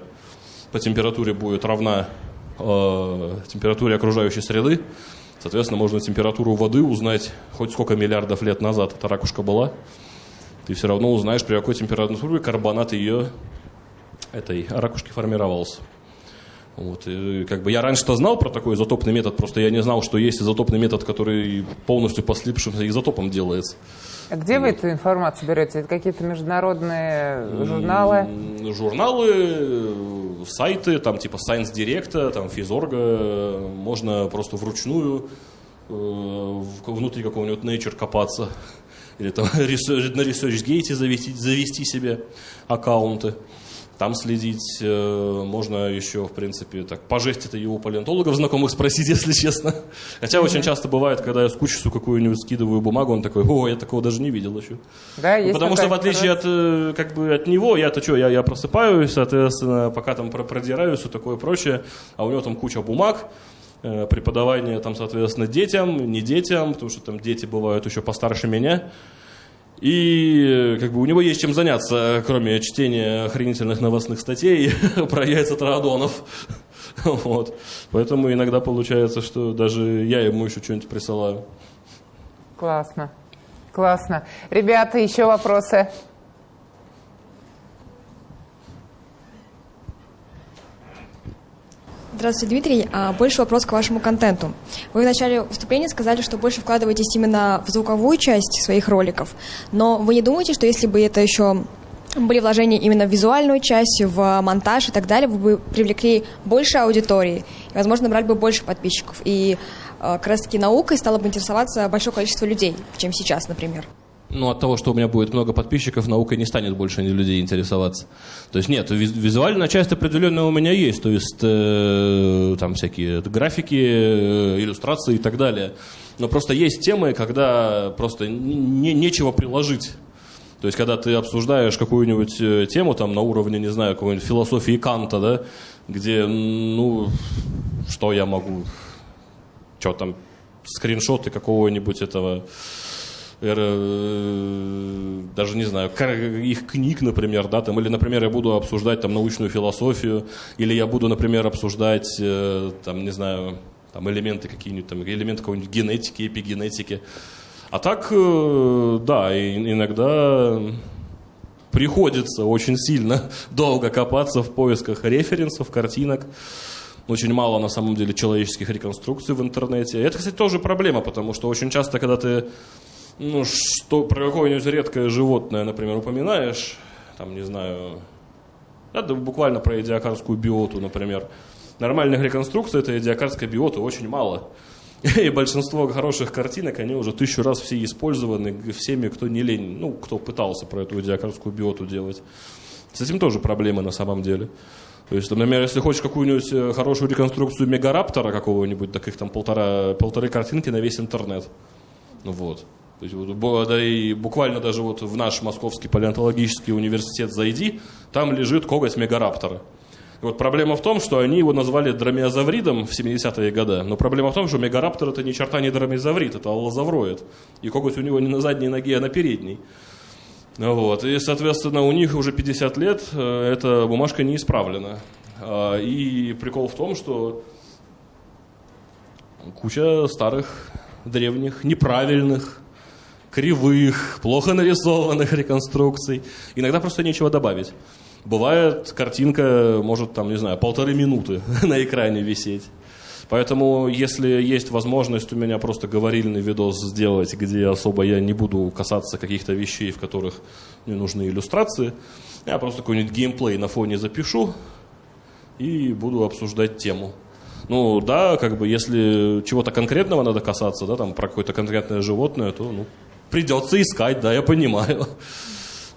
по температуре будет равна э, температуре окружающей среды. Соответственно, можно температуру воды узнать хоть сколько миллиардов лет назад эта ракушка была. Ты все равно узнаешь, при какой температуре карбонат ее этой ракушки формировался. Вот, и как бы я раньше-то знал про такой изотопный метод, просто я не знал, что есть изотопный метод, который полностью по слипшимся изотопам делается. А где вы эту информацию берете? Это какие-то международные журналы? Журналы, э, сайты, там типа Science Direct, там Физорга, можно просто вручную внутри какого-нибудь Nature копаться, или там [LAUGHS] на ResearchGate завести, завести себе аккаунты там следить. Э, можно еще, в принципе, так, пожесть это его палеонтологов знакомых спросить, [LAUGHS] если честно. Хотя mm-hmm. очень часто бывает, когда я с кучесу какую-нибудь скидываю бумагу, он такой, о, я такого даже не видел еще. Да, есть Потому что, в отличие от, э, как бы, от него, я-то что, я, я просыпаюсь, соответственно, пока там продираюсь и такое прочее, а у него там куча бумаг, преподавание там, соответственно, детям, не детям, потому что там дети бывают еще постарше меня. И как бы у него есть чем заняться, кроме чтения охренительных новостных статей [LAUGHS] про яйца траодонов. [LAUGHS] Вот. Поэтому иногда получается, что даже я ему еще что-нибудь присылаю. Классно. Классно. Ребята, еще вопросы? Здравствуйте, Дмитрий. А, больше вопрос к вашему контенту. Вы в начале выступления сказали, что больше вкладываетесь именно в звуковую часть своих роликов, но вы не думаете, что если бы это еще были вложения именно в визуальную часть, в монтаж и так далее, вы бы привлекли больше аудитории, и, возможно, набрали бы больше подписчиков, и а, как раз-таки наукой стало бы интересоваться большое количество людей, чем сейчас, например? Ну, от того, что у меня будет много подписчиков, наукой не станет больше людей интересоваться. То есть нет, визуальная часть определенная у меня есть, то есть э, там всякие графики, э, иллюстрации и так далее. Но просто есть темы, когда просто не, нечего приложить. То есть, когда ты обсуждаешь какую-нибудь э, тему там на уровне, не знаю, какой-нибудь философии Канта, да, где, ну, что я могу, что там, скриншоты какого-нибудь этого даже не знаю, их книг, например, да, там, или, например, я буду обсуждать там научную философию, или я буду, например, обсуждать, э, там, не знаю, там элементы какие-нибудь, там, элементы какой-нибудь генетики, эпигенетики. А так, э, да, иногда приходится очень сильно [LAUGHS] долго копаться в поисках референсов, картинок. Очень мало, на самом деле, человеческих реконструкций в интернете. Это, кстати, тоже проблема, потому что очень часто, когда ты ну, что про какое-нибудь редкое животное, например, упоминаешь, там, не знаю, это буквально про идиокарскую биоту, например. Нормальных реконструкций этой идиокарской биоты очень мало. [LAUGHS] И большинство хороших картинок, они уже тысячу раз все использованы всеми, кто не лень, ну, кто пытался про эту идиокарскую биоту делать. С этим тоже проблемы на самом деле. То есть, например, если хочешь какую-нибудь э, хорошую реконструкцию мегараптора какого-нибудь, так их там полтора, полторы картинки на весь интернет. Ну вот. То есть, вот, да и буквально даже вот в наш Московский палеонтологический университет зайди, там лежит коготь мегараптора. И вот проблема в том, что они его назвали дромеозавридом в 70-е годы, но проблема в том, что мегараптор это ни черта не дромеозаврид, это аллозавроид. И коготь у него не на задней ноге, а на передней. Вот. И, соответственно, у них уже 50 лет э, эта бумажка не исправлена. А, и прикол в том, что куча старых, древних, неправильных кривых, плохо нарисованных реконструкций. Иногда просто нечего добавить. Бывает, картинка может, там, не знаю, полторы минуты [LAUGHS] на экране висеть. Поэтому, если есть возможность у меня просто говорильный видос сделать, где особо я не буду касаться каких-то вещей, в которых мне нужны иллюстрации, я просто какой-нибудь геймплей на фоне запишу и буду обсуждать тему. Ну да, как бы если чего-то конкретного надо касаться, да, там про какое-то конкретное животное, то ну, придется искать, да, я понимаю.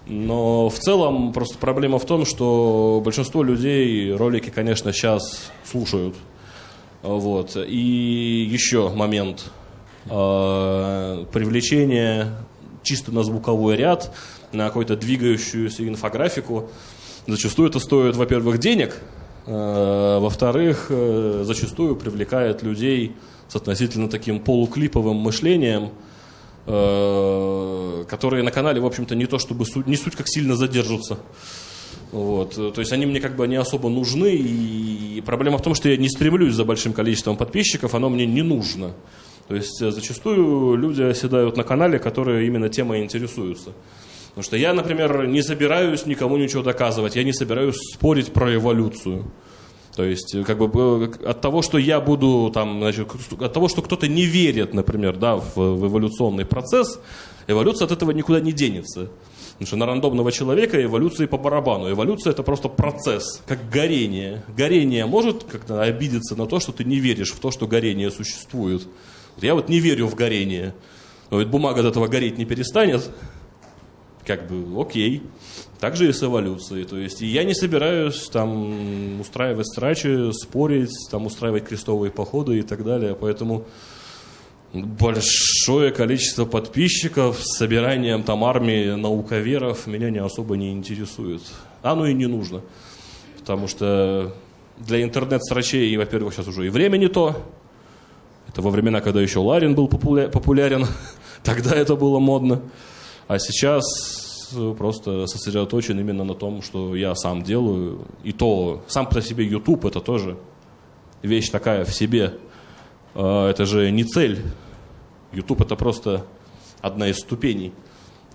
Но в целом просто проблема в том, что большинство людей ролики, конечно, сейчас слушают. Вот. И еще момент. Э, привлечение чисто на звуковой ряд, на какую-то двигающуюся инфографику. Зачастую это стоит, во-первых, денег, э, во-вторых, э, зачастую привлекает людей с относительно таким полуклиповым мышлением – которые на канале, в общем-то, не то чтобы суть, не суть как сильно задержатся. Вот. То есть они мне как бы не особо нужны, и проблема в том, что я не стремлюсь за большим количеством подписчиков, оно мне не нужно. То есть э, зачастую люди оседают на канале, которые именно темой интересуются. Потому что я, например, не собираюсь никому ничего доказывать, я не собираюсь спорить про эволюцию. То есть, э, как бы от того, что я буду там, значит, от того, что кто-то не верит, например, да, в, в эволюционный процесс, эволюция от этого никуда не денется. Потому что на рандомного человека эволюции по барабану. Эволюция это просто процесс, как горение. Горение может как-то обидеться на то, что ты не веришь в то, что горение существует. Я вот не верю в горение. Но ведь бумага от этого гореть не перестанет. Как бы, окей. Так же и с эволюцией. То есть я не собираюсь там устраивать страчи, спорить, там устраивать крестовые походы и так далее. Поэтому большое количество подписчиков с собиранием там армии науковеров меня не особо не интересует. Оно и не нужно. Потому что для интернет-срачей, во-первых, сейчас уже и время не то. Это во времена, когда еще Ларин был популярен. [LAUGHS] Тогда это было модно. А сейчас просто сосредоточен именно на том, что я сам делаю. И то, сам по себе YouTube это тоже вещь такая в себе. А, это же не цель. YouTube это просто одна из ступеней.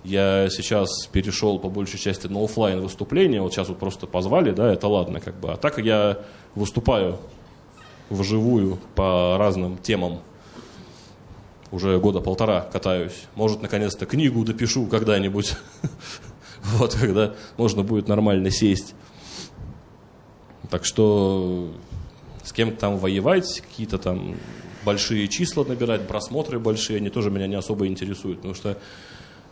Я сейчас перешел по большей части на офлайн выступления. Вот сейчас вот просто позвали, да, это ладно, как бы. А так я выступаю вживую по разным темам. Уже года полтора катаюсь. Может, наконец-то книгу допишу когда-нибудь. [LAUGHS] Вот, когда можно будет нормально сесть. Так что с кем-то там воевать, какие-то там большие числа набирать, просмотры большие, они тоже меня не особо интересуют. Потому что,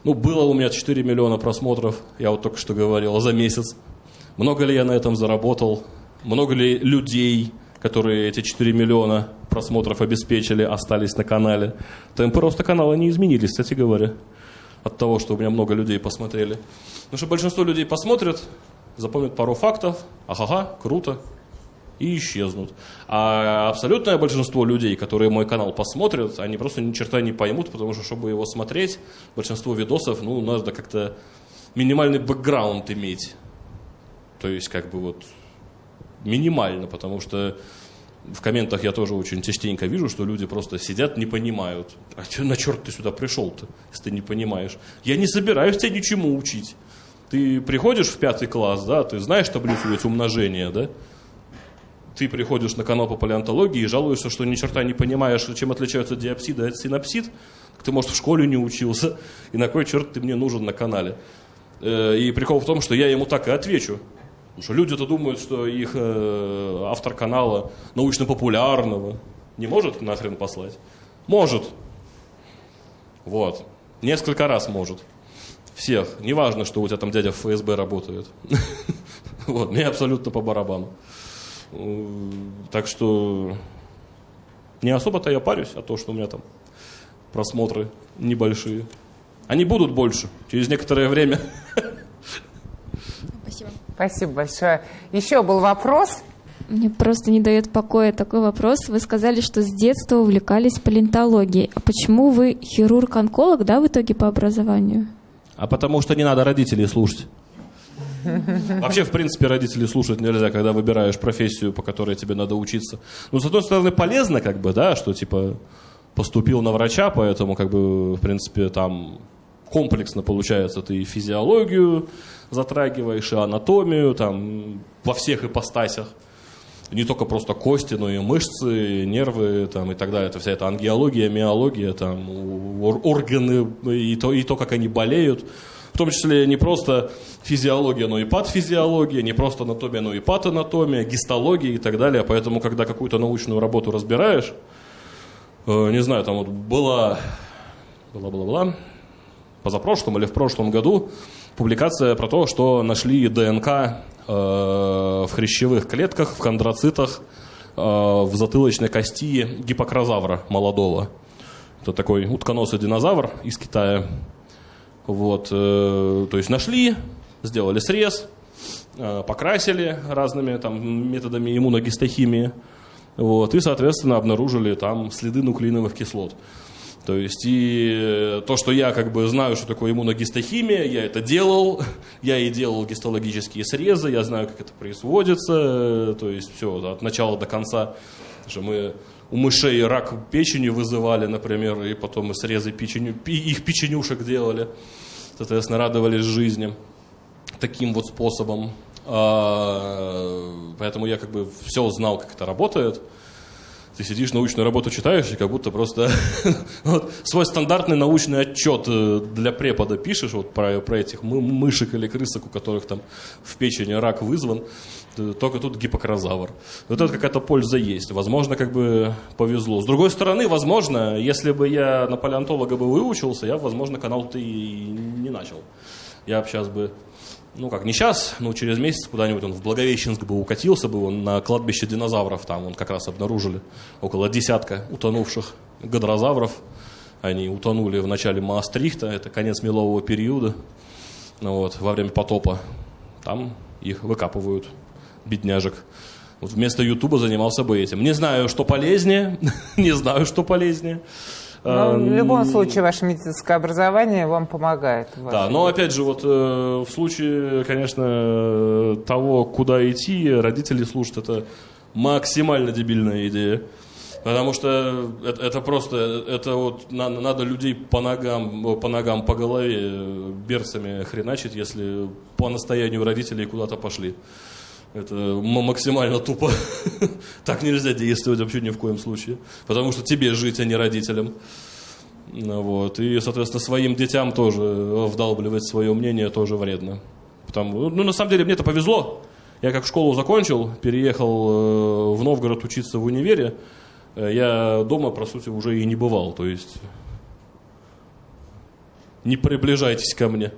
ну, было у меня 4 миллиона просмотров, я вот только что говорил, за месяц. Много ли я на этом заработал? Много ли людей, которые эти 4 миллиона просмотров обеспечили, остались на канале? Темпы роста канала не изменились, кстати говоря, от того, что у меня много людей посмотрели. Потому что большинство людей посмотрят, запомнят пару фактов, ага, круто, и исчезнут. А абсолютное большинство людей, которые мой канал посмотрят, они просто ни черта не поймут, потому что, чтобы его смотреть, большинство видосов, ну, надо как-то минимальный бэкграунд иметь. То есть, как бы вот минимально, потому что в комментах я тоже очень частенько вижу, что люди просто сидят, не понимают. А на черт ты сюда пришел-то, если ты не понимаешь? Я не собираюсь тебя ничему учить. Ты приходишь в пятый класс, да, ты знаешь таблицу ведь умножения, да? ты приходишь на канал по палеонтологии и жалуешься, что ни черта не понимаешь, чем отличаются диапсиды от синапсид, ты, может, в школе не учился, и на кой черт ты мне нужен на канале. Э, и прикол в том, что я ему так и отвечу. Потому что люди-то думают, что их э, автор канала научно-популярного не может нахрен послать. Может. Вот. Несколько раз может. Всех. Неважно, что у тебя там дядя в ФСБ работает. [LAUGHS] Вот, мне абсолютно по барабану. Так что не особо-то я парюсь, а то, что у меня там просмотры небольшие. Они будут больше через некоторое время. [LAUGHS] Спасибо. Большое. Еще был вопрос. Мне просто не дает покоя такой вопрос. Вы сказали, что с детства увлекались палеонтологией. А почему вы хирург-онколог, да, в итоге по образованию? А потому что не надо родителей слушать. Вообще, в принципе, родителей слушать нельзя, когда выбираешь профессию, по которой тебе надо учиться. Ну, с одной стороны, полезно, как бы, да, что, типа, поступил на врача, поэтому, как бы, в принципе, там комплексно получается, ты и физиологию затрагиваешь, и анатомию, там, во всех ипостасях. Не только просто кости, но и мышцы, нервы там, и так далее. Это вся эта ангиология, миология, там, органы и то, и то, как они болеют в том числе не просто физиология, но и патофизиология, не просто анатомия, но и патанатомия, гистология и так далее. Поэтому, когда какую-то научную работу разбираешь, э, не знаю, там вот была, была, была, была, позапрошлом или в прошлом году публикация про то, что нашли ДНК э, в хрящевых клетках, в хондроцитах, э, в затылочной кости гипокрозавра молодого. Это такой утконосый динозавр из Китая. Вот, э, то есть нашли, сделали срез, покрасили разными там, методами иммуногистохимии, вот, и, соответственно, обнаружили там следы нуклеиновых кислот. То есть и то, что я как бы знаю, что такое иммуногистохимия, я это делал, [LAUGHS] я и делал гистологические срезы, я знаю, как это производится, то есть все от начала до конца. Что мы у мышей рак печени вызывали, например, и потом мы срезы печенью, их печенюшек делали, соответственно, радовались жизни таким вот способом. А, поэтому я как бы все знал, как это работает. Ты сидишь, научную работу читаешь, и как будто просто [LAUGHS] вот, свой стандартный научный отчет э, для препода пишешь вот про, про этих мышек или крысок, у которых там в печени рак вызван. только тут гипокрозавр. Вот это какая-то польза есть. Возможно, как бы повезло. С другой стороны, возможно, если бы я на палеонтолога бы выучился, я, возможно, канал-то и не начал. Я бы сейчас бы, ну как, не сейчас, но через месяц куда-нибудь он в Благовещенск бы укатился бы, он на кладбище динозавров, там он как раз обнаружили около десятка утонувших гадрозавров. Они утонули в начале Маастрихта, это конец мелового периода, ну вот, во время потопа. Там их выкапывают, бедняжек. Вот вместо Ютуба занимался бы этим. Не знаю, что полезнее, [LAUGHS] не знаю, что полезнее. Но в любом случае ваше медицинское образование вам помогает. Да, но опять же, вот э, в случае, конечно, того, куда идти, родители слушают, это максимально дебильная идея. Потому что это, это просто, это вот надо, надо людей по ногам, по ногам, по голове берцами хреначить, если по настоянию родителей куда-то пошли. Это максимально тупо. [LAUGHS] так нельзя действовать вообще ни в коем случае. Потому что тебе жить, а не родителям. Ну вот. И, соответственно, своим детям тоже вдалбливать свое мнение тоже вредно. Потому, ну, на самом деле, мне это повезло. Я как школу закончил, переехал э, в Новгород учиться в универе. Э, я дома, по сути, уже и не бывал. То есть не приближайтесь ко мне,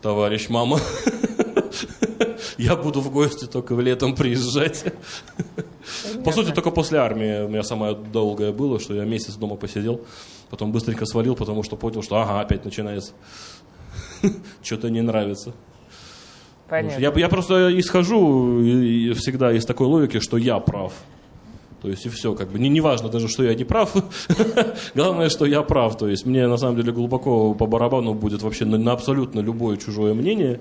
товарищ мама. [LAUGHS] Я буду в гости только в летом приезжать. Понятно. По сути, только после армии у меня самое долгое было, что я месяц дома посидел, потом быстренько свалил, потому что понял, что ага, опять начинается. Что-то не нравится. Понятно. Я, я просто исхожу всегда из такой логики, что я прав. То есть и все, как бы не, не важно даже, что я не прав. [LAUGHS] Главное, что я прав. То есть мне на самом деле глубоко по барабану будет вообще на, на абсолютно любое чужое мнение.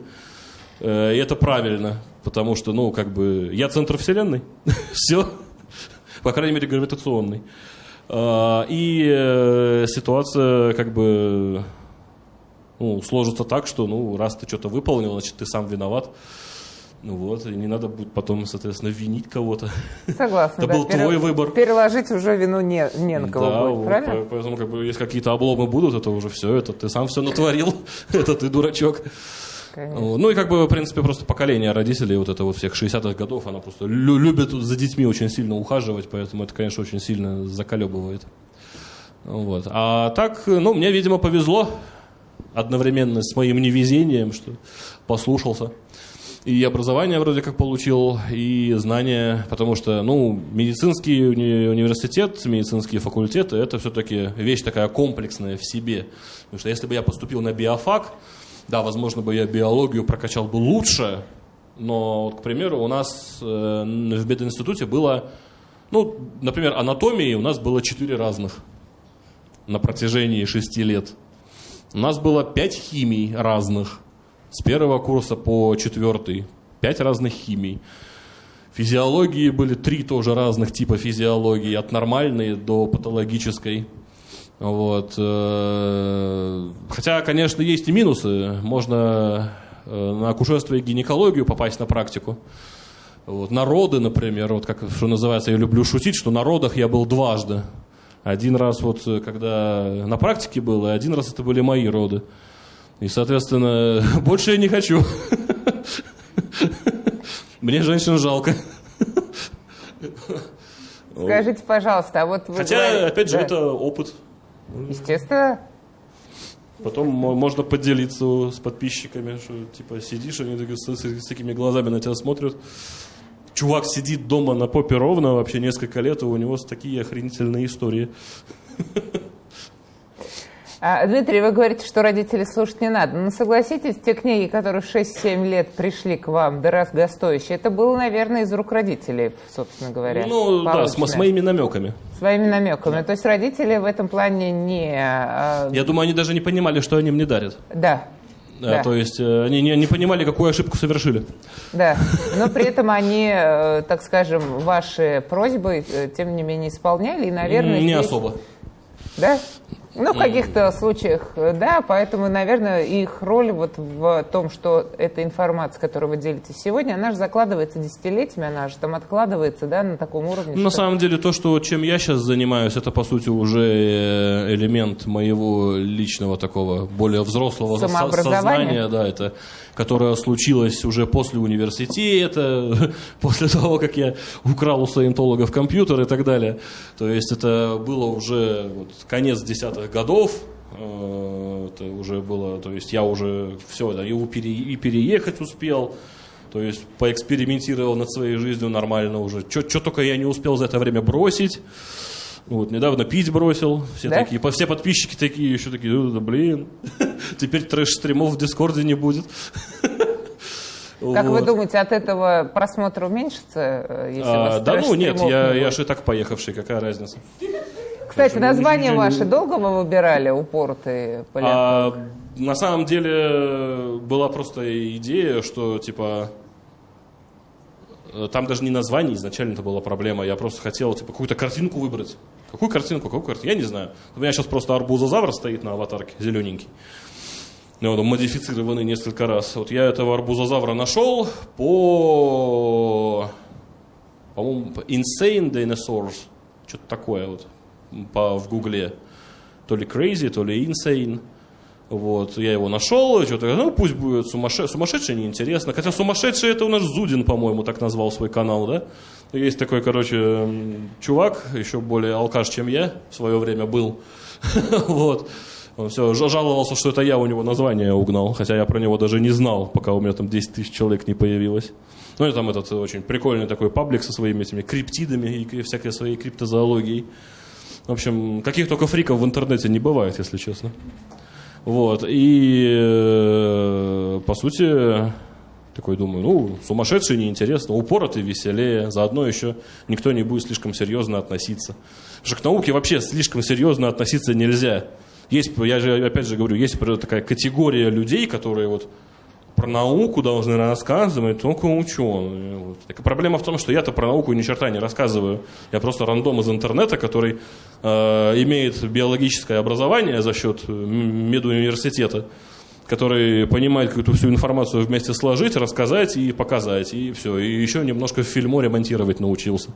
Э, и это правильно, потому что, ну, как бы, я центр вселенной. [LAUGHS] все. По крайней мере, гравитационный. Э, и э, ситуация, как бы, ну, сложится так, что, ну, раз ты что-то выполнил, значит, ты сам виноват. Ну вот, и не надо будет потом, соответственно, винить кого-то. Согласна. Это да, был пере... твой выбор. Переложить уже вину не, не на кого да, будет, вот, правильно? Поэтому, как бы, если какие-то обломы будут, это уже все, это ты сам все натворил, [LAUGHS] это ты дурачок. Конечно. Ну и как бы, в принципе, просто поколение родителей вот это вот всех 60-х годов, она просто лю- любит за детьми очень сильно ухаживать, поэтому это, конечно, очень сильно заколебывает. Вот. А так, ну, мне, видимо, повезло одновременно с моим невезением, что послушался. И образование вроде как получил, и знания, потому что, ну, медицинский уни- университет, медицинские факультеты, это все-таки вещь такая комплексная в себе. Потому что если бы я поступил на биофак, да, возможно бы я биологию прокачал бы лучше, но, к примеру, у нас э, в мединституте было, ну, например, анатомии у нас было четыре разных на протяжении шести лет. У нас было пять химий разных с первого курса по четвертый. Пять разных химий. Физиологии были три тоже разных типа физиологии, от нормальной до патологической. Вот. Э, хотя, конечно, есть и минусы. Можно э, на акушерство и гинекологию попасть на практику. Вот. Народы, например, вот как что называется, я люблю шутить, что на родах я был дважды. Один раз вот, когда на практике был, и один раз это были мои роды. И, соответственно, [LAUGHS] больше я не хочу. Мне женщин жалко. Скажите, пожалуйста, а вот вы Хотя, говорите, опять же, да. это опыт. Естественно. Потом можно поделиться с подписчиками, что типа сидишь, они с, с, с такими глазами на тебя смотрят. Чувак сидит дома на попе ровно вообще несколько лет, и у него такие охренительные истории. [LAUGHS] А, Дмитрий, вы говорите, что родителей слушать не надо. Но согласитесь, те книги, которые в 6-7 лет пришли к вам, дорогостоящие, это было, наверное, из рук родителей, собственно говоря. Ну, да, с, с моими намеками. Своими намеками. Да. То есть родители в этом плане не... А, Я думаю, они даже не понимали, что они мне дарят. Да. Да, да. То есть э, они не, не понимали, какую ошибку совершили. Да, но при этом они, э, так скажем, ваши просьбы, э, тем не менее, исполняли и, наверное... Не здесь... особо. Да? Ну, в каких-то случаях, да, поэтому, наверное, их роль вот в том, что эта информация, которую вы делитесь сегодня, она же закладывается десятилетиями, она же там откладывается, да, на таком уровне. Ну, на самом деле, то, что чем я сейчас занимаюсь, это, по сути, уже э, элемент моего личного такого более взрослого сознания, да, это которое случилось уже после университета, [LAUGHS] после того, как я украл у саентологов компьютер и так далее. То есть это было уже вот, конец десятых годов, э, это уже было, то есть я уже все, да, и переехать успел, то есть поэкспериментировал над своей жизнью нормально уже. Что только я не успел за это время бросить. Вот, недавно пить бросил, все да? такие, все подписчики такие, еще такие, да, блин, [LAUGHS] теперь трэш-стримов в Дискорде не будет. [LAUGHS] Как вот. вы думаете, от этого просмотр уменьшится? Э, если а, да ну нет, я, я же и так поехавший, какая разница. Кстати, название ваше долго вы выбирали, упоротые а, На самом деле была просто идея, что типа э, там даже не название изначально это была проблема. Я просто хотел типа, какую-то картинку выбрать. Какую картинку, какую картинку? Я не знаю. У меня сейчас просто арбузозавр стоит на аватарке, зелененький. Ну, он модифицированный несколько раз. Вот я этого арбузозавра нашел по, по-моему, по Insane Dinosaurs. Что-то такое вот по, в гугле. То ли Crazy, то ли Insane. Вот, я его нашел, что-то, ну, пусть будет сумасшедший, сумасшедший неинтересно. Хотя сумасшедший это у нас Зудин, по-моему, так назвал свой канал, да? Есть такой, короче, чувак, еще более алкаш, чем я в свое время был. [LAUGHS] Вот. Он все жаловался, что это я у него название угнал, хотя я про него даже не знал, пока у меня там 10 тысяч человек не появилось. Ну и там этот очень прикольный такой паблик со своими этими криптидами и всякой своей криптозоологией. В общем, каких только фриков в интернете не бывает, если честно. Вот. И, э, по сути, такой думаю, ну, сумасшедший неинтересно, упоротый веселее, заодно еще никто не будет слишком серьезно относиться. Потому что к науке вообще слишком серьезно относиться нельзя. Есть, я же опять же говорю, есть такая категория людей, которые вот про науку должны рассказывать только ученые. Вот. Так проблема в том, что я-то про науку ни черта не рассказываю. Я просто рандом из интернета, который э, имеет биологическое образование за счет медуниверситета, который понимает какую-то всю информацию вместе сложить, рассказать и показать, и все. И еще немножко в фильмо ремонтировать научился.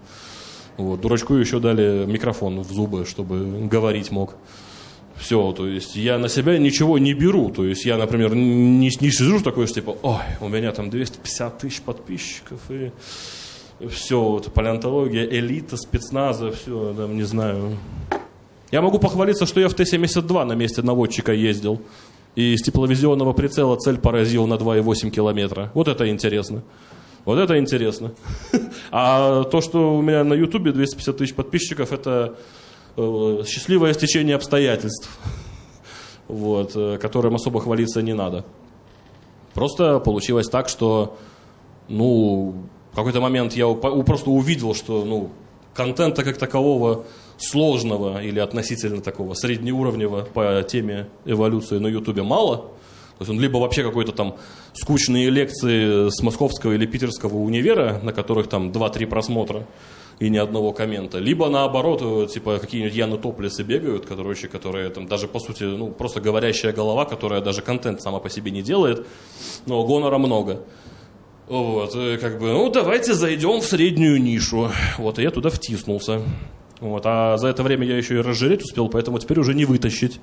Вот. Дурачку еще дали микрофон в зубы, чтобы говорить мог. Все, то есть я на себя ничего не беру. То есть я, например, не, не сижу такой, что типа, ой, у меня там 250 тысяч подписчиков, и все, вот, палеонтология, элита, спецназа, все, там, не знаю. Я могу похвалиться, что я в Т-72 на месте наводчика ездил. И с тепловизионного прицела цель поразил на 2,8 километра. Вот это интересно. Вот это интересно. [LAUGHS] А то, что у меня на Ютубе 250 тысяч подписчиков, это Э, счастливое стечение обстоятельств, [LAUGHS] вот, э, которым особо хвалиться не надо. Просто получилось так, что, ну, в какой-то момент я просто увидел, что, ну, контента как такового сложного или относительно такого среднеуровневого по теме эволюции на Ютубе мало. То есть он либо вообще какой-то там скучные лекции с московского или питерского универа, на которых там 2-3 просмотра, и ни одного коммента. Либо наоборот, э, типа какие-нибудь Яны Топлисы бегают, короче, которые там даже по сути, ну, просто говорящая голова, которая даже контент сама по себе не делает, но гонора много. Вот, э, как бы, ну, давайте зайдем в среднюю нишу. Вот, и я туда втиснулся. Вот, а за это время я еще и разжиреть успел, поэтому теперь уже не вытащить.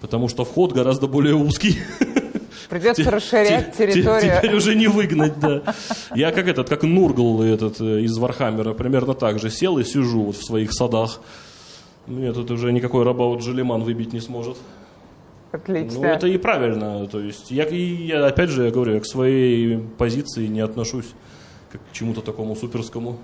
Потому что вход гораздо более узкий. Придется расширять территорию. Теперь уже не выгнать, да. Я как этот, как Нургл этот э, из Вархаммера, примерно так же сел и сижу вот в своих садах. Мне тут уже никакой Робаут Жиллиман выбить не сможет. Отлично. Ну, это и правильно. То есть, я, я, опять же, я говорю, я к своей позиции не отношусь как к чему-то такому суперскому.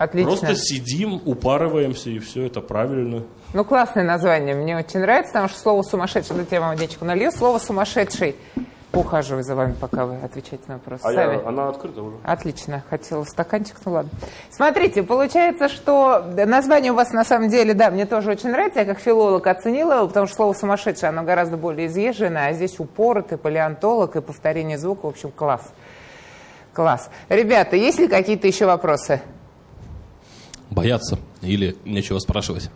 Отлично. Просто сидим, упарываемся, и все это правильно. Ну, классное название. Мне очень нравится, потому что слово «сумасшедший», да, я вам водичку налью, слово «сумасшедший». Ухаживаю за вами, пока вы отвечаете на вопрос. А я, она открыта уже. Отлично. Хотела стаканчик, ну ладно. Смотрите, получается, что название у вас на самом деле, да, мне тоже очень нравится. Я как филолог оценила, потому что слово «сумасшедший», оно гораздо более изъезженное, а здесь упоротый, палеонтолог и повторение звука. В общем, класс. Класс. Ребята, есть ли какие-то еще вопросы? Бояться или нечего спрашивать?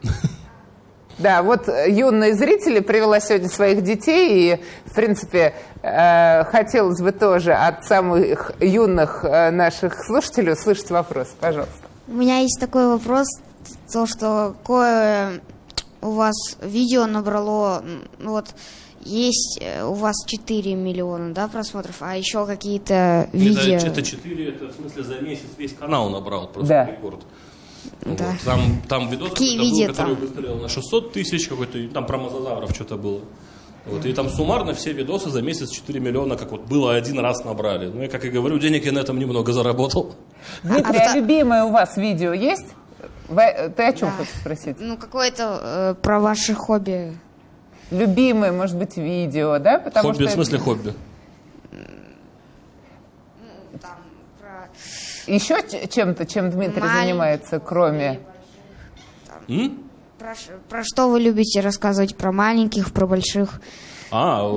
Да, вот юные зрители привела сегодня своих детей, и, в принципе, э, хотелось бы тоже от самых юных э, наших слушателей услышать вопрос. Пожалуйста. У меня есть такой вопрос, то, что какое у вас видео набрало, вот, есть э, у вас 4 миллиона, да, просмотров, а еще какие-то видео... Это, это 4, это в смысле за месяц весь канал набрал, просто да. рекорд. Да. Вот. Там, там видос Какие видео был, который выстрелил на 600 тысяч, какой-то, там про мозазавров что-то было. Вот, и там суммарно все видосы за месяц 4 миллиона, как вот было один раз набрали. Ну, я, как и говорю, денег я на этом немного заработал. Дмитрий, а, а любимое у вас видео есть? Вы, ты о чем да. хочешь спросить? Ну, какое-то э, про ваши хобби. Любимое, может быть, видео, да? Потому хобби, что в смысле хобби? Ну, там, про... Еще чем-то, чем Дмитрий Маленький занимается, кроме... М? Про, про что вы любите рассказывать? Про маленьких, про больших? А,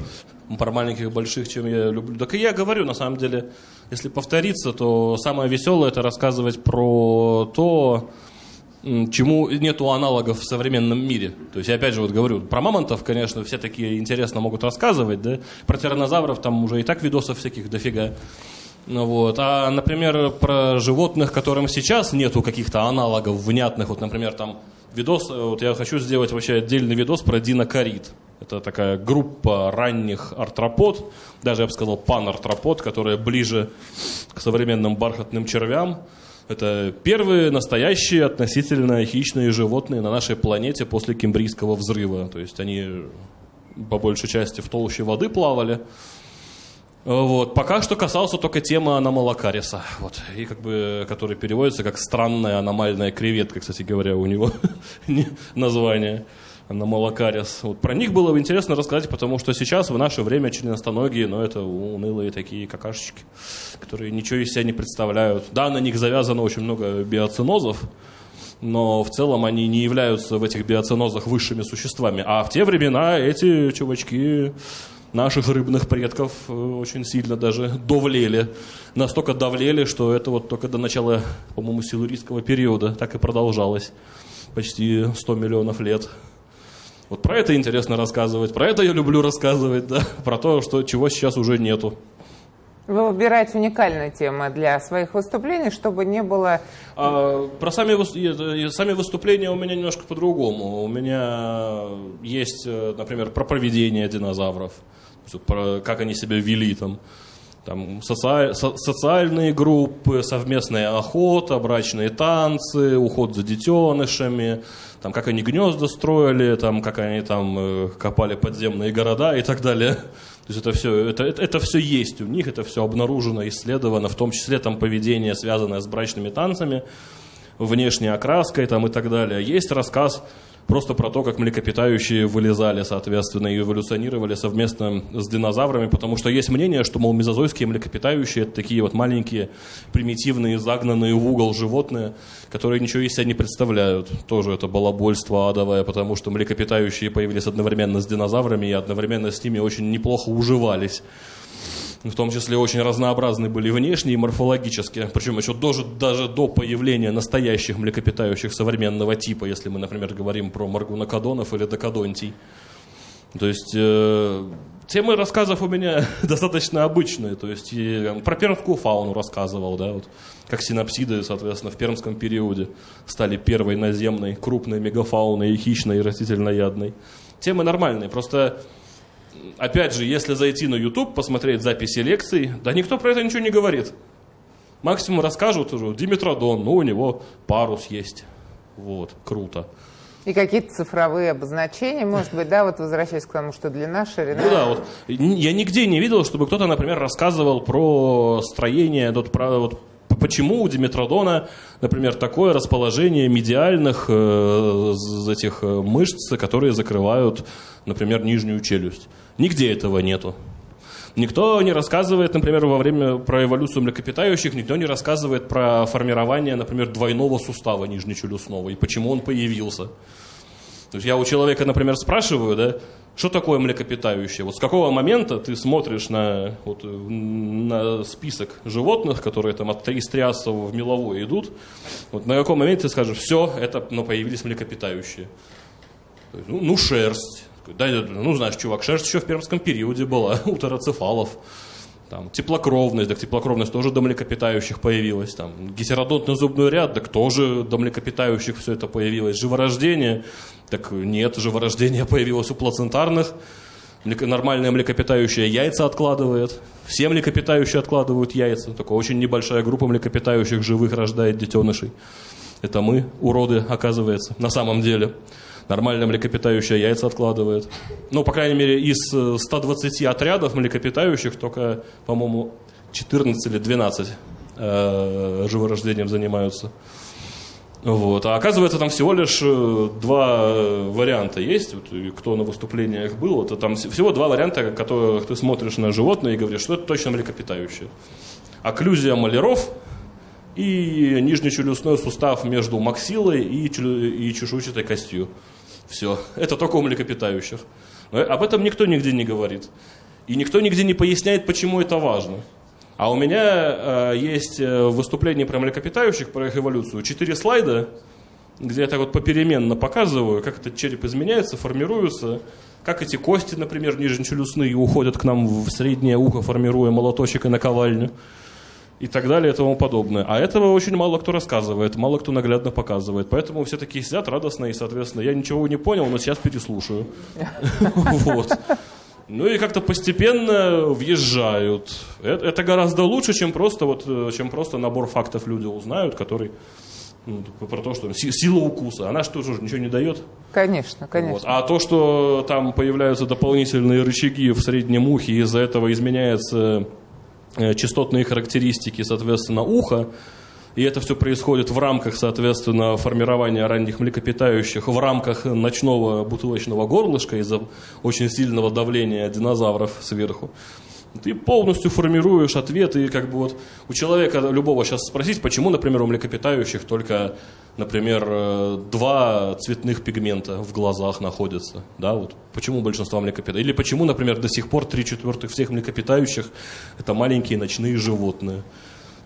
[LAUGHS] про маленьких, больших, чем я люблю. Так и я говорю, на самом деле, если повториться, то самое веселое это рассказывать про то, чему нету аналогов в современном мире. То есть, я опять же вот говорю, про мамонтов, конечно, все такие интересно могут рассказывать, да, про тираннозавров там уже и так видосов всяких дофига. Ну вот. А, например, про животных, которым сейчас нету каких-то аналогов внятных, вот, например, там видос, вот я хочу сделать вообще отдельный видос про динокорид. Это такая группа ранних артропод, даже я бы сказал панартропод, которая ближе к современным бархатным червям. Это первые настоящие относительно хищные животные на нашей планете после Кембрийского взрыва. То есть они по большей части в толще воды плавали. Вот. Пока что касался только темы аномалокариса, вот, и как бы, который переводится как странная аномальная креветка, кстати говоря, у него [LAUGHS] название аномалокарис. Вот про них было бы интересно рассказать, потому что сейчас в наше время членостоногие, но это унылые такие какашечки, которые ничего из себя не представляют. Да, на них завязано очень много биоцинозов, но в целом они не являются в этих биоцинозах высшими существами. А в те времена эти чувачки наших рыбных предков э, очень сильно даже довлели. Настолько давлели, что это вот только до начала, по-моему, силурийского периода так и продолжалось. Почти 100 миллионов лет. Вот про это интересно рассказывать, про это я люблю рассказывать, [LAUGHS] да, про то, что, чего сейчас уже нету. Вы выбираете уникальные темы для своих выступлений, чтобы не было... А, про сами, сами выступления у меня немножко по-другому. У меня есть, э, например, про проведение динозавров про как они себя вели там. Там соци... со... социальные группы, совместная охота, брачные танцы, уход за детенышами, там, как они гнезда строили, там, как они там э, копали подземные города и так далее. То есть это все, это, это, это все есть у них, это все обнаружено, исследовано, в том числе там поведение, связанное с брачными танцами, внешней окраской там, и так далее. Есть рассказ просто про то, как млекопитающие вылезали, соответственно, и эволюционировали совместно с динозаврами, потому что есть мнение, что, мол, мезозойские млекопитающие это такие вот маленькие, примитивные, загнанные в угол животные, которые ничего из себя не представляют. Тоже это балабольство адовое, потому что млекопитающие появились одновременно с динозаврами и одновременно с ними очень неплохо уживались в том числе очень разнообразны были внешне и морфологически, причем еще даже, даже до появления настоящих млекопитающих современного типа, если мы, например, говорим про маргунокодонов или докодонтий. То есть э, темы рассказов у меня [LAUGHS] достаточно обычные, то есть и, про пермскую фауну рассказывал, да, вот, как синапсиды, соответственно, в пермском периоде стали первой наземной крупной мегафауной и хищной и растительноядной. Темы нормальные, просто опять же, если зайти на YouTube, посмотреть записи лекций, да никто про это ничего не говорит. Максимум расскажут уже, Димитродон, ну у него парус есть. Вот, круто. И какие-то цифровые обозначения, может быть, да, вот возвращаясь к тому, что длина, ширина. Ну да, вот я нигде не видел, чтобы кто-то, например, рассказывал про строение, вот, про, вот, почему у Диметродона, например, такое расположение медиальных э, этих э, мышц, которые закрывают, например, нижнюю челюсть. Нигде этого нету. Никто не рассказывает, например, во время про эволюцию млекопитающих, никто не рассказывает про формирование, например, двойного сустава нижнечелюстного и почему он появился. То есть я у человека, например, спрашиваю, да, что такое млекопитающее? Вот с какого момента ты смотришь на, вот, на список животных, которые там от из триасового в меловой идут, вот на каком моменте ты скажешь, все, это ну, появились млекопитающие? Ну, ну шерсть. Да, ну, знаешь, чувак, шерсть еще в пермском периоде была [LAUGHS] у тероцефалов. Там, теплокровность, так теплокровность тоже до млекопитающих появилась. Там, гетеродонтный зубной ряд, так тоже до млекопитающих все это появилось. Живорождение, так нет, живорождение [LAUGHS] появилось у плацентарных. Нормальное млекопитающее яйца откладывает. Все млекопитающие откладывают яйца. Только очень небольшая группа млекопитающих живых рождает детенышей. Это мы, уроды, оказывается, на самом деле нормальное млекопитающее яйца откладывает. Ну, по крайней мере, из 120 э, отрядов млекопитающих только, по-моему, 14 или 12 э, живорождением занимаются. Вот. А оказывается, там всего лишь э, два э, варианта есть. Вот, кто на выступлениях был, это там всего два варианта, которых ты смотришь на животное и говоришь, что это точно млекопитающее. Окклюзия маляров и нижнечелюстной сустав между максилой и, и чешуйчатой костью. Все. Это только у млекопитающих. Но об этом никто нигде не говорит. И никто нигде не поясняет, почему это важно. А у меня э, есть э, выступление про млекопитающих, про их эволюцию. Четыре слайда, где я так вот попеременно показываю, как этот череп изменяется, формируется, как эти кости, например, нижнечелюстные уходят к нам в среднее ухо, формируя молоточек и наковальню и так далее и тому подобное. А этого очень мало кто рассказывает, мало кто наглядно показывает. Поэтому все такие сидят радостно, и, соответственно, я ничего не понял, но сейчас переслушаю. [LAUGHS] Вот. Ну и как-то постепенно въезжают. Это гораздо лучше, чем просто, вот, э, чем просто набор фактов люди узнают, который ну, про то, что сила укуса, она что же ничего не дает? Конечно, конечно. Вот. А то, что там появляются дополнительные рычаги в среднем ухе, из-за этого изменяется Э, частотные характеристики, соответственно, уха, и это все происходит в рамках, соответственно, формирования ранних млекопитающих, в рамках ночного бутылочного горлышка из-за очень сильного давления динозавров сверху. Ты полностью формируешь ответ, и как бы вот у человека любого сейчас спросить, почему, например, у млекопитающих только, например, э, два цветных пигмента в глазах находятся, да, вот почему большинство млекопитающих, или почему, например, до сих пор три четвертых всех млекопитающих это маленькие ночные животные.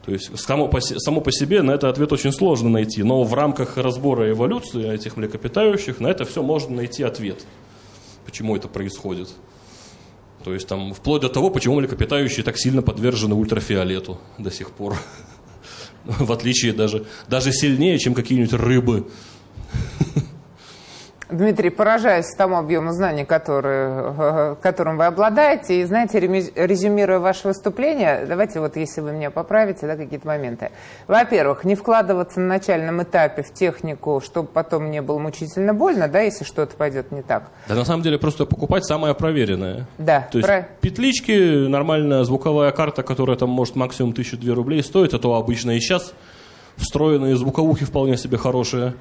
То есть само по, само по себе на это ответ очень сложно найти, но в рамках разбора эволюции этих млекопитающих на это все можно найти ответ, почему это происходит. То есть там вплоть до того, почему млекопитающие так сильно подвержены ультрафиолету до сих пор. [LAUGHS] В отличие даже, даже сильнее, чем какие-нибудь рыбы. [LAUGHS] Дмитрий, поражаюсь тому объему знаний, который, которым вы обладаете. И, знаете, резюмируя ваше выступление, давайте вот, если вы меня поправите, да, какие-то моменты. Во-первых, не вкладываться на начальном этапе в технику, чтобы потом не было мучительно больно, да, если что-то пойдет не так. Да, на самом деле, просто покупать самое проверенное. Да. То есть про... петлички, нормальная звуковая карта, которая там может максимум 1002 рублей стоит, это обычно и сейчас. Встроенные звуковухи вполне себе хорошие.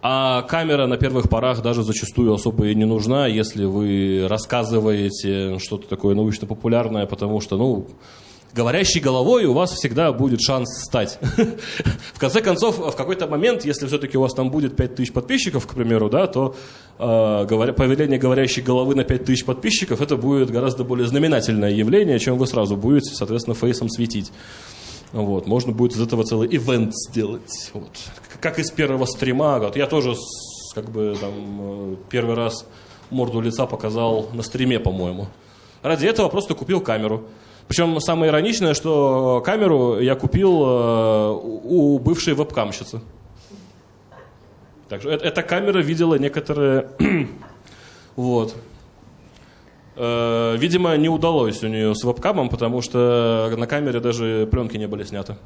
А камера на первых порах даже зачастую особо и не нужна, если вы рассказываете что-то такое научно-популярное, потому что, ну, говорящей головой у вас всегда будет шанс стать. [LAUGHS] в конце концов, в какой-то момент, если все-таки у вас там будет 5000 подписчиков, к примеру, да, то э, появление говорящей головы на 5000 подписчиков, это будет гораздо более знаменательное явление, чем вы сразу будете, соответственно, фейсом светить. Вот, можно будет из этого целый ивент сделать. Вот. Как из первого стрима. Вот я тоже как бы там э, первый раз морду лица показал на стриме, по-моему. Ради этого просто купил камеру. Причем самое ироничное, что камеру я купил э, у бывшей вебкамщицы. Так что эта камера видела некоторые... [CLEARS THROAT] вот. Э, видимо, не удалось у нее с вебкамом, потому что на камере даже пленки не были сняты.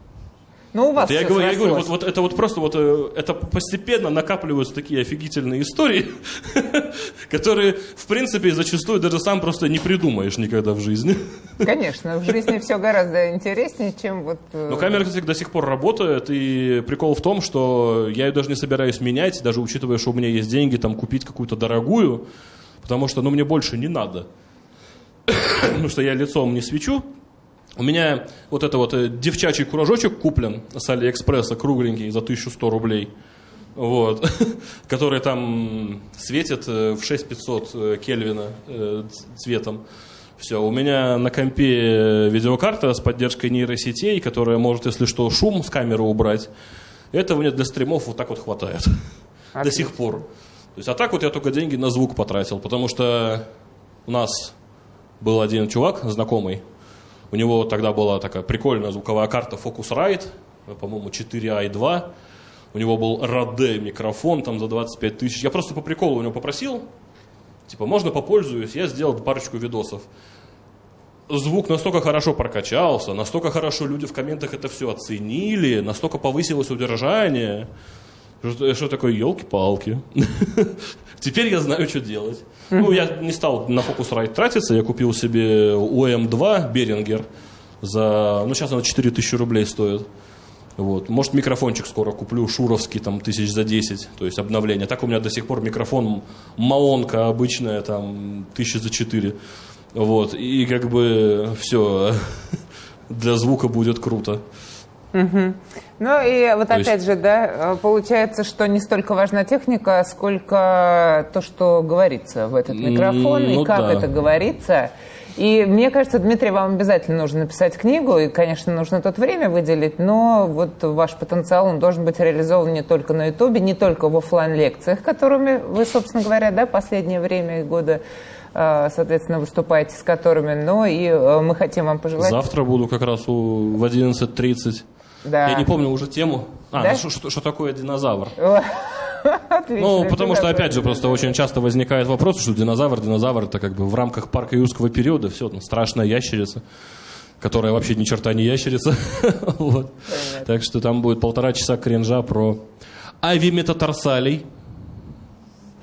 Ну, у вас вот я, говорю, я говорю, вот, вот это вот просто вот э, это постепенно накапливаются такие офигительные истории, [LAUGHS] которые, в принципе, зачастую даже сам просто не придумаешь никогда в жизни. Конечно, в жизни все гораздо интереснее, чем вот... Э, Но камера, кстати, до сих пор работает, и прикол в том, что я ее даже не собираюсь менять, даже учитывая, что у меня есть деньги там купить какую-то дорогую, потому что, ну, мне больше не надо. [COUGHS] потому что я лицом не свечу. У меня вот это вот э, девчачий куражочек куплен с Алиэкспресса, кругленький, за 1100 рублей. Вот, [LAUGHS] который там светит э, в 6500 э, Кельвина цветом. Все, у меня на компе видеокарта с поддержкой нейросетей, которая может, если что, шум с камеры убрать. Этого мне для стримов вот так вот хватает. Отлично. [LAUGHS] До сих пор. То есть, а так вот я только деньги на звук потратил, потому что у нас был один чувак знакомый, у него тогда была такая прикольная звуковая карта Focusrite, по-моему, 4i2, у него был Rode микрофон там за 25 тысяч. Я просто по приколу у него попросил, типа, можно попользуюсь, я сделал парочку видосов. Звук настолько хорошо прокачался, настолько хорошо люди в комментах это все оценили, настолько повысилось удержание, что, что такое елки-палки. [LAUGHS] Теперь я знаю, что делать. Ну, я не стал на Focusrite тратиться, я купил себе OM2 Берингер за, ну, сейчас она 4000 рублей стоит. Вот. Может, микрофончик скоро куплю, шуровский, там, тысяч за 10, то есть обновление. Так у меня до сих пор микрофон Маонка обычная, там, тысячи за 4. Вот. И как бы все [LAUGHS] для звука будет круто. Угу. Ну и вот то опять есть... же, да, получается, что не столько важна техника, сколько то, что говорится в этот микрофон ну, и как да. это говорится. И мне кажется, Дмитрий, вам обязательно нужно написать книгу, и, конечно, нужно тут время выделить, но вот ваш потенциал, он должен быть реализован не только на Ютубе, не только в офлайн лекциях которыми вы, собственно говоря, да, последнее время и годы э, соответственно, выступаете с которыми, но и э, мы хотим вам пожелать... Завтра буду как раз у, в 11.30. Да. Я не помню уже тему. А, да? ну, что, что такое динозавр? [LAUGHS] Отлично. Ну, потому что, опять же, просто очень часто возникает вопрос, что динозавр, динозавр, это как бы в рамках парка юрского периода, все, там, страшная ящерица, которая вообще ни черта не ящерица. [LAUGHS] вот. Так что там будет полтора часа кринжа про авиметатарсалей.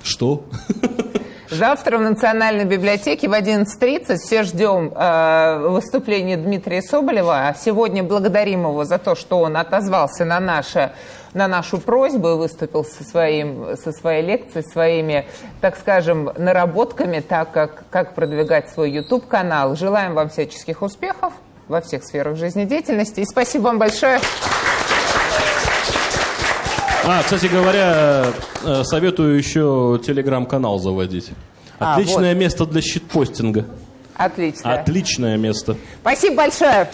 Что? [LAUGHS] Завтра в Национальной библиотеке в 11.30 все ждем э, выступления Дмитрия Соболева. Сегодня благодарим его за то, что он отозвался на, наше, на нашу просьбу и выступил со, своим, со своей лекцией, своими, так скажем, наработками, так как, как продвигать свой YouTube-канал. Желаем вам всяческих успехов во всех сферах жизнедеятельности. И спасибо вам большое. А, кстати говоря, э, советую еще телеграм-канал заводить. А, Отличное а, вот. место для щитпостинга. Отлично. Отличное место. Спасибо большое.